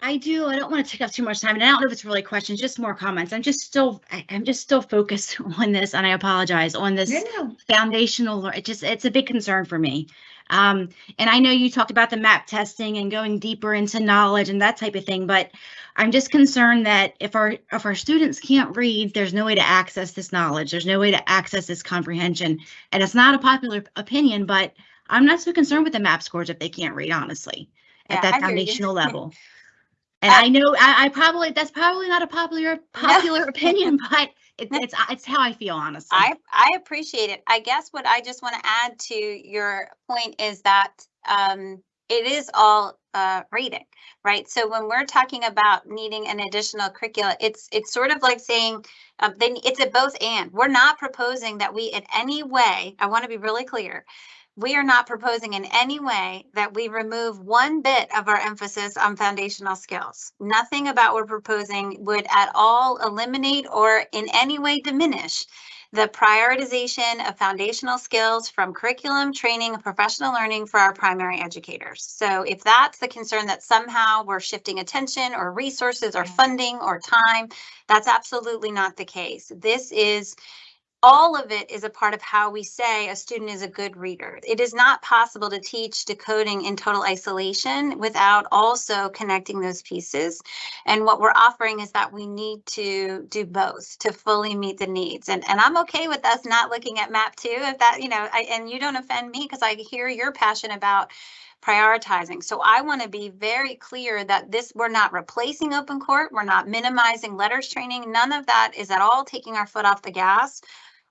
I do. I don't want to take up too much time, and I don't know if it's really questions, just more comments. I'm just still, I, I'm just still focused *laughs* on this, and I apologize on this No, foundational. It just, it's a big concern for me. Um, and I know you talked about the map testing and going deeper into knowledge and that type of thing, but I'm just concerned that if our, if our students can't read, there's no way to access this knowledge. There's no way to access this comprehension. And it's not a popular opinion, but I'm not so concerned with the map scores if they can't read, honestly, Yeah, at I that you. foundational level. And Uh, I know I, I probably, that's probably not a popular, *laughs* popular opinion, but it, *laughs* it's, it's how I feel, honestly. I, I appreciate it. I guess what I just want to add to your point is that um, it is all uh, reading, right? So when we're talking about needing an additional curricula, it's it's sort of like saying um, then it's a both and. We're not proposing that we in any way. I want to be really clear. We are not proposing in any way that we remove one bit of our emphasis on foundational skills. Nothing about what we're proposing would at all eliminate or in any way diminish the prioritization of foundational skills from curriculum, training, and professional learning for our primary educators. So if that's the concern that somehow we're shifting attention or resources or funding or time, that's absolutely not the case. This is all of it is a part of how we say a student is a good reader. It is not possible to teach decoding in total isolation without also connecting those pieces. And what we're offering is that we need to do both to fully meet the needs. And, and I'm okay with us not looking at map two if that, you know, I, and you don't offend me because I hear your passion about prioritizing. So I want to be very clear that this, we're not replacing open court. We're not minimizing LETRS training. None of that is at all taking our foot off the gas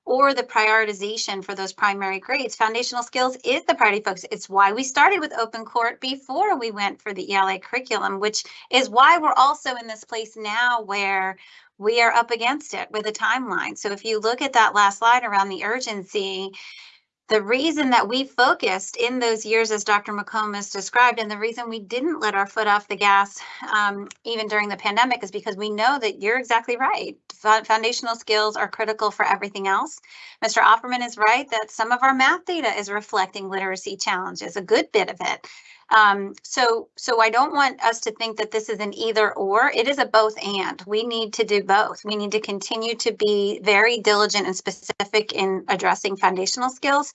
or the prioritization for those primary grades. Foundational skills is the priority focus. It's why we started with open court before we went for the ELA curriculum, which is why we're also in this place now where we are up against it with a timeline. So if you look at that last slide around the urgency, the reason that we focused in those years, as Dr. McComas described, and the reason we didn't let our foot off the gas um, even during the pandemic is because we know that you're exactly right. Fo- Foundational skills are critical for everything else. Mr. Offerman is right that some of our math data is reflecting literacy challenges, a good bit of it. Um, so, so I don't want us to think that this is an either or. It is a both and. We need to do both. We need to continue to be very diligent and specific in addressing foundational skills.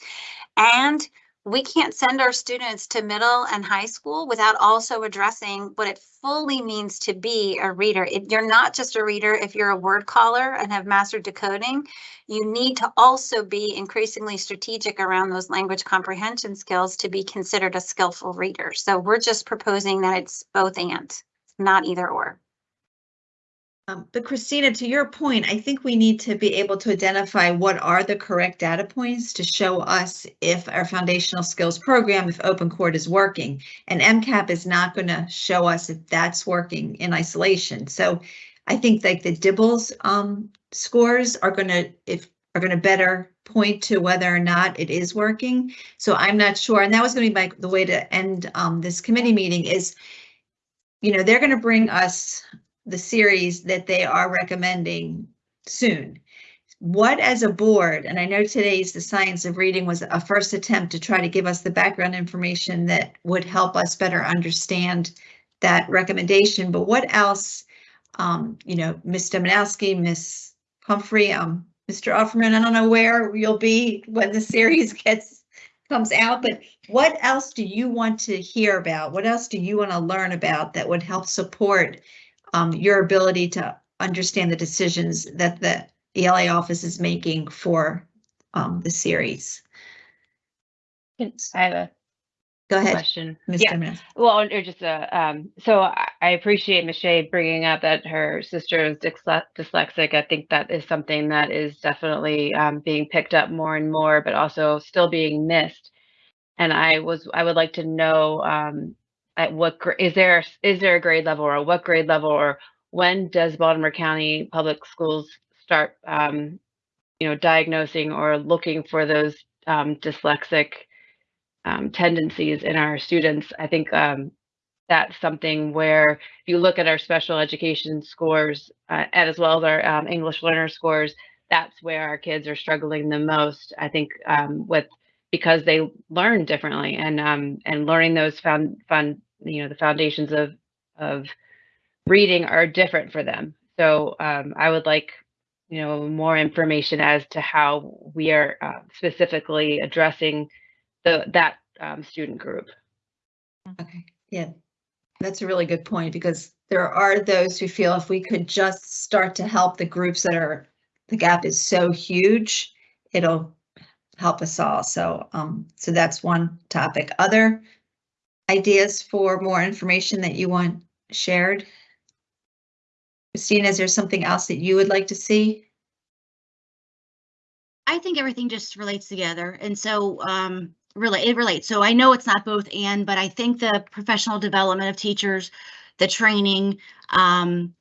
And we can't send our students to middle and high school without also addressing what it fully means to be a reader. It, you're not just a reader if you're a word caller and have mastered decoding. You need to also be increasingly strategic around those language comprehension skills to be considered a skillful reader. So we're just proposing that it's both and, not either or. Um, but Christina, to your point, I think we need to be able to identify what are the correct data points to show us if our foundational skills program, if Open Court is working. And MCAP is not going to show us if that's working in isolation. So I think like the DIBELS um, scores are going to, if are going to better point to whether or not it is working. So I'm not sure. And that was going to be my, the way to end um, this committee meeting is, you know, they're going to bring us the series that they are recommending soon. What as a board, and I know today's The Science of Reading was a first attempt to try to give us the background information that would help us better understand that recommendation, but what else, um, you know, Ms. Dominowski, Ms. Pumphrey, um, Mr. Offerman, I don't know where you'll be when the series *laughs* gets comes out, but what else do you want to hear about? What else do you want to learn about that would help support um, your ability to understand the decisions that the ELA office is making for um, the series. I have a Go ahead, question. Ms. Yeah. Well, or just a, um, so I I appreciate Michelle bringing up that her sister is dyslexic. I think that is something that is definitely um, being picked up more and more, but also still being missed. And I was, I would like to know um, at what is there is there a grade level or what grade level or when does Baltimore County Public Schools start, um, you know, diagnosing or looking for those um, dyslexic um, tendencies in our students. I think um, that's something where if you look at our special education scores uh, and as well as our um, English learner scores, that's where our kids are struggling the most. I think um, with because they learn differently and um, and learning those found fun you know the foundations of of reading are different for them. So um, I would like you know more information as to how we are uh, specifically addressing the that um, student group. Okay, yeah, that's a really good point because there are those who feel if we could just start to help the groups that are, the gap is so huge, it'll help us all. So, um, so that's one topic. Other ideas for more information that you want shared? Christina, is there something else that you would like to see? I think everything just relates together. And so, um, really, it relates. So I know it's not both and, but I think the professional development of teachers, the training, um,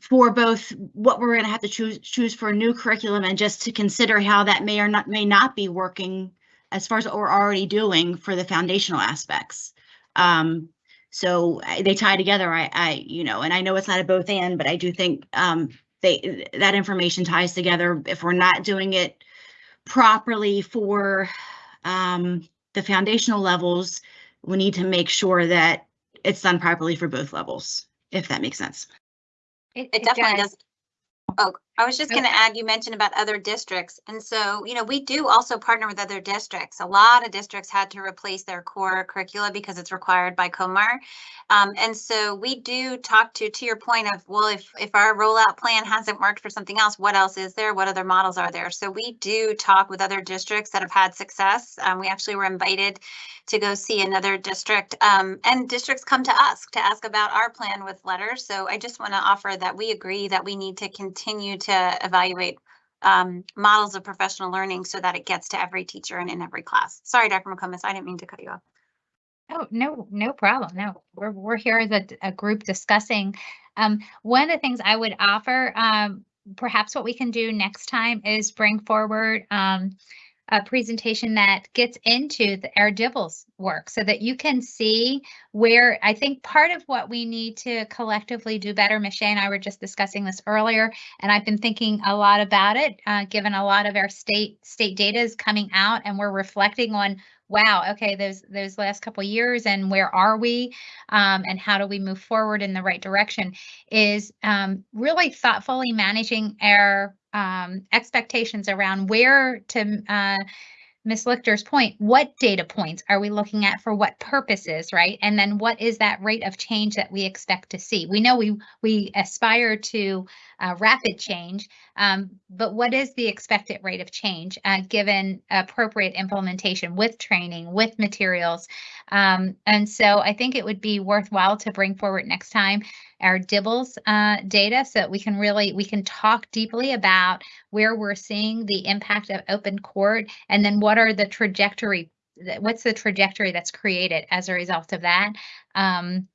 for both what we're going to have to choose choose for a new curriculum and just to consider how that may or not may not be working as far as what we're already doing for the foundational aspects. Um, so they tie together. I, I, you know, and I know it's not a both and, but I do think um, they that information ties together. If we're not doing it properly for um, the foundational levels, we need to make sure that it's done properly for both levels, if that makes sense. It definitely does. Oh, I was just going to add, you mentioned about other districts. And so, you know, we do also partner with other districts. A lot of districts had to replace their core curricula because it's required by COMAR. Um, and so we do talk to, to your point of, well, if, if our rollout plan hasn't worked for something else, what else is there? What other models are there? So we do talk with other districts that have had success. Um, we actually were invited to go see another district. Um, and districts come to us to ask about our plan with LETRS. So I just want to offer that we agree that we need to continue to evaluate um, models of professional learning so that it gets to every teacher and in every class. Sorry, Dr. McComas, I didn't mean to cut you off. Oh, no, no problem. No, we're, we're here as a group discussing. Um, one of the things I would offer, um, perhaps what we can do next time is bring forward, um, a presentation that gets into the, our DIBELS work so that you can see where I think part of what we need to collectively do better, Michelle and I were just discussing this earlier, and I've been thinking a lot about it, uh, given a lot of our state, state data is coming out and we're reflecting on wow, okay, those those last couple years and where are we? Um, and how do we move forward in the right direction is um, really thoughtfully managing our um, expectations around where to uh, Ms. Lichter's point, what data points are we looking at for what purposes, right? And then what is that rate of change that we expect to see? We know we we aspire to uh, rapid change, um, but what is the expected rate of change uh, given appropriate implementation with training, with materials? Um, and so I think it would be worthwhile to bring forward next time our DIBELS uh, data so that we can really we can talk deeply about where we're seeing the impact of open court and then what are the trajectory what's the trajectory that's created as a result of that um,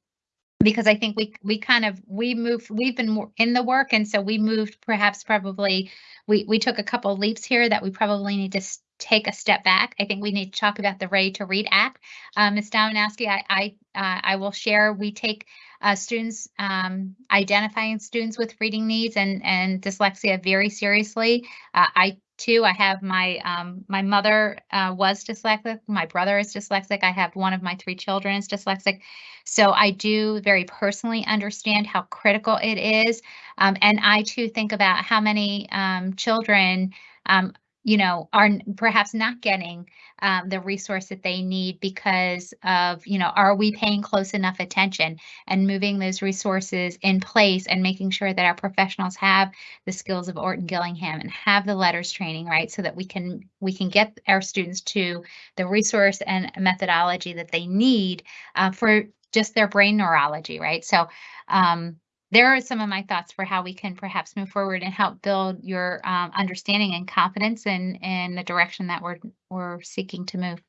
because I think we we kind of we moved we've been in the work and so we moved perhaps probably we we took a couple leaps here that we probably need to take a step back. I think we need to talk about the Ready to Read Act. Uh, Ms. Dominowski, I I uh, I will share. We take uh, students um, identifying students with reading needs and and dyslexia very seriously. Uh, I too, I have my um, my mother uh, was dyslexic. My brother is dyslexic. I have one of my three children is dyslexic. So I do very personally understand how critical it is. Um, and I too think about how many um, children, um, you know, are perhaps not getting um, the resource that they need because of, you know, are we paying close enough attention and moving those resources in place and making sure that our professionals have the skills of Orton Gillingham and have the LETRS training, right? So that we can we can get our students to the resource and methodology that they need uh, for just their brain neurology, right? So um, there are some of my thoughts for how we can perhaps move forward and help build your um, understanding and confidence in in the direction that we're we're seeking to move.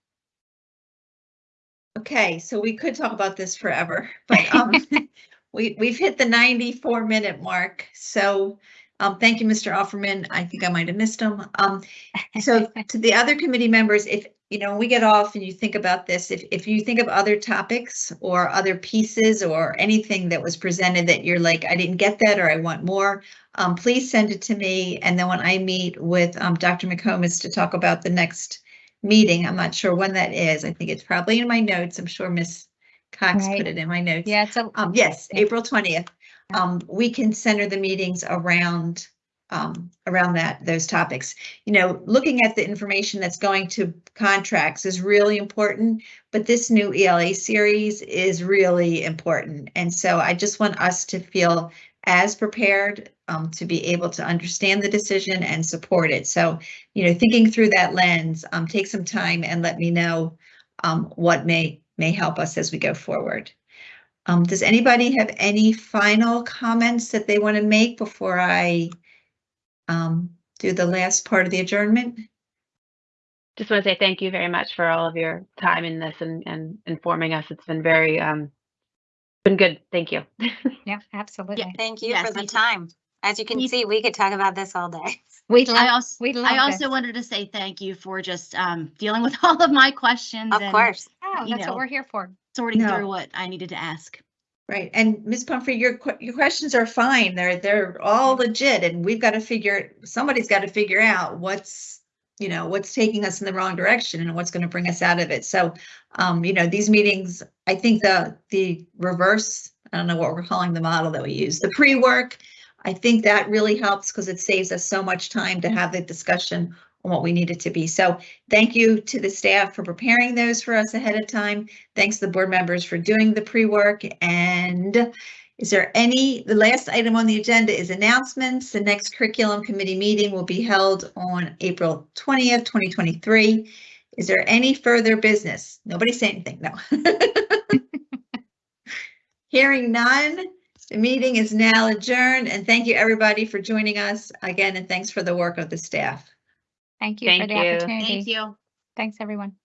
Okay, so we could talk about this forever, *laughs* but um, we, we've hit the 94 minute mark. So um, thank you, Mr. Offerman. I think I might have missed him. Um, so *laughs* to the other committee members, if, you know, when we get off and you think about this, if, if you think of other topics or other pieces or anything that was presented that you're like, I didn't get that or I want more, um, please send it to me. And then when I meet with um, Dr. McComas to talk about the next meeting, I'm not sure when that is. I think it's probably in my notes. I'm sure Miss Cox Right. put it in my notes. Yeah, Um, yes, Yeah. April twentieth. Um, we can center the meetings around, um, around that, those topics. You know, looking at the information that's going to contracts is really important, but this new ELA series is really important. And so I just want us to feel as prepared, um, to be able to understand the decision and support it. So, you know, thinking through that lens, um, take some time and let me know, um, what may, may help us as we go forward. Um, does anybody have any final comments that they want to make before I um, do the last part of the adjournment? Just want to say thank you very much for all of your time in this and, and informing us. It's been very, um, been good. Thank you. *laughs* yeah, absolutely. Thank you Yes, for the me time. As you can Me- see, we could talk about this all day. *laughs* We I love, also, we love I also this. wanted to say thank you for just um, dealing with *laughs* all of my questions Of and course. Oh, that's know. what we're here for. sorting No. through what I needed to ask. Right, and Ms. Pumphrey, your your questions are fine. They're they're all legit, and we've got to figure. Somebody's got to figure out what's you know what's taking us in the wrong direction and what's going to bring us out of it. So, um, you know, these meetings. I think the the reverse. I don't know what we're calling the model that we use. The pre work. I think that really helps because it saves us so much time to have the discussion what we need it to be. So thank you to the staff for preparing those for us ahead of time. Thanks to the board members for doing the pre-work. And is there any, the last item on the agenda is announcements. The next curriculum committee meeting will be held on April 20th, 2023. Is there any further business? Nobody say anything, no. *laughs* Hearing none, the meeting is now adjourned and thank you everybody for joining us again and thanks for the work of the staff. Thank you for Thank the you. opportunity. Thank you. Thanks, everyone.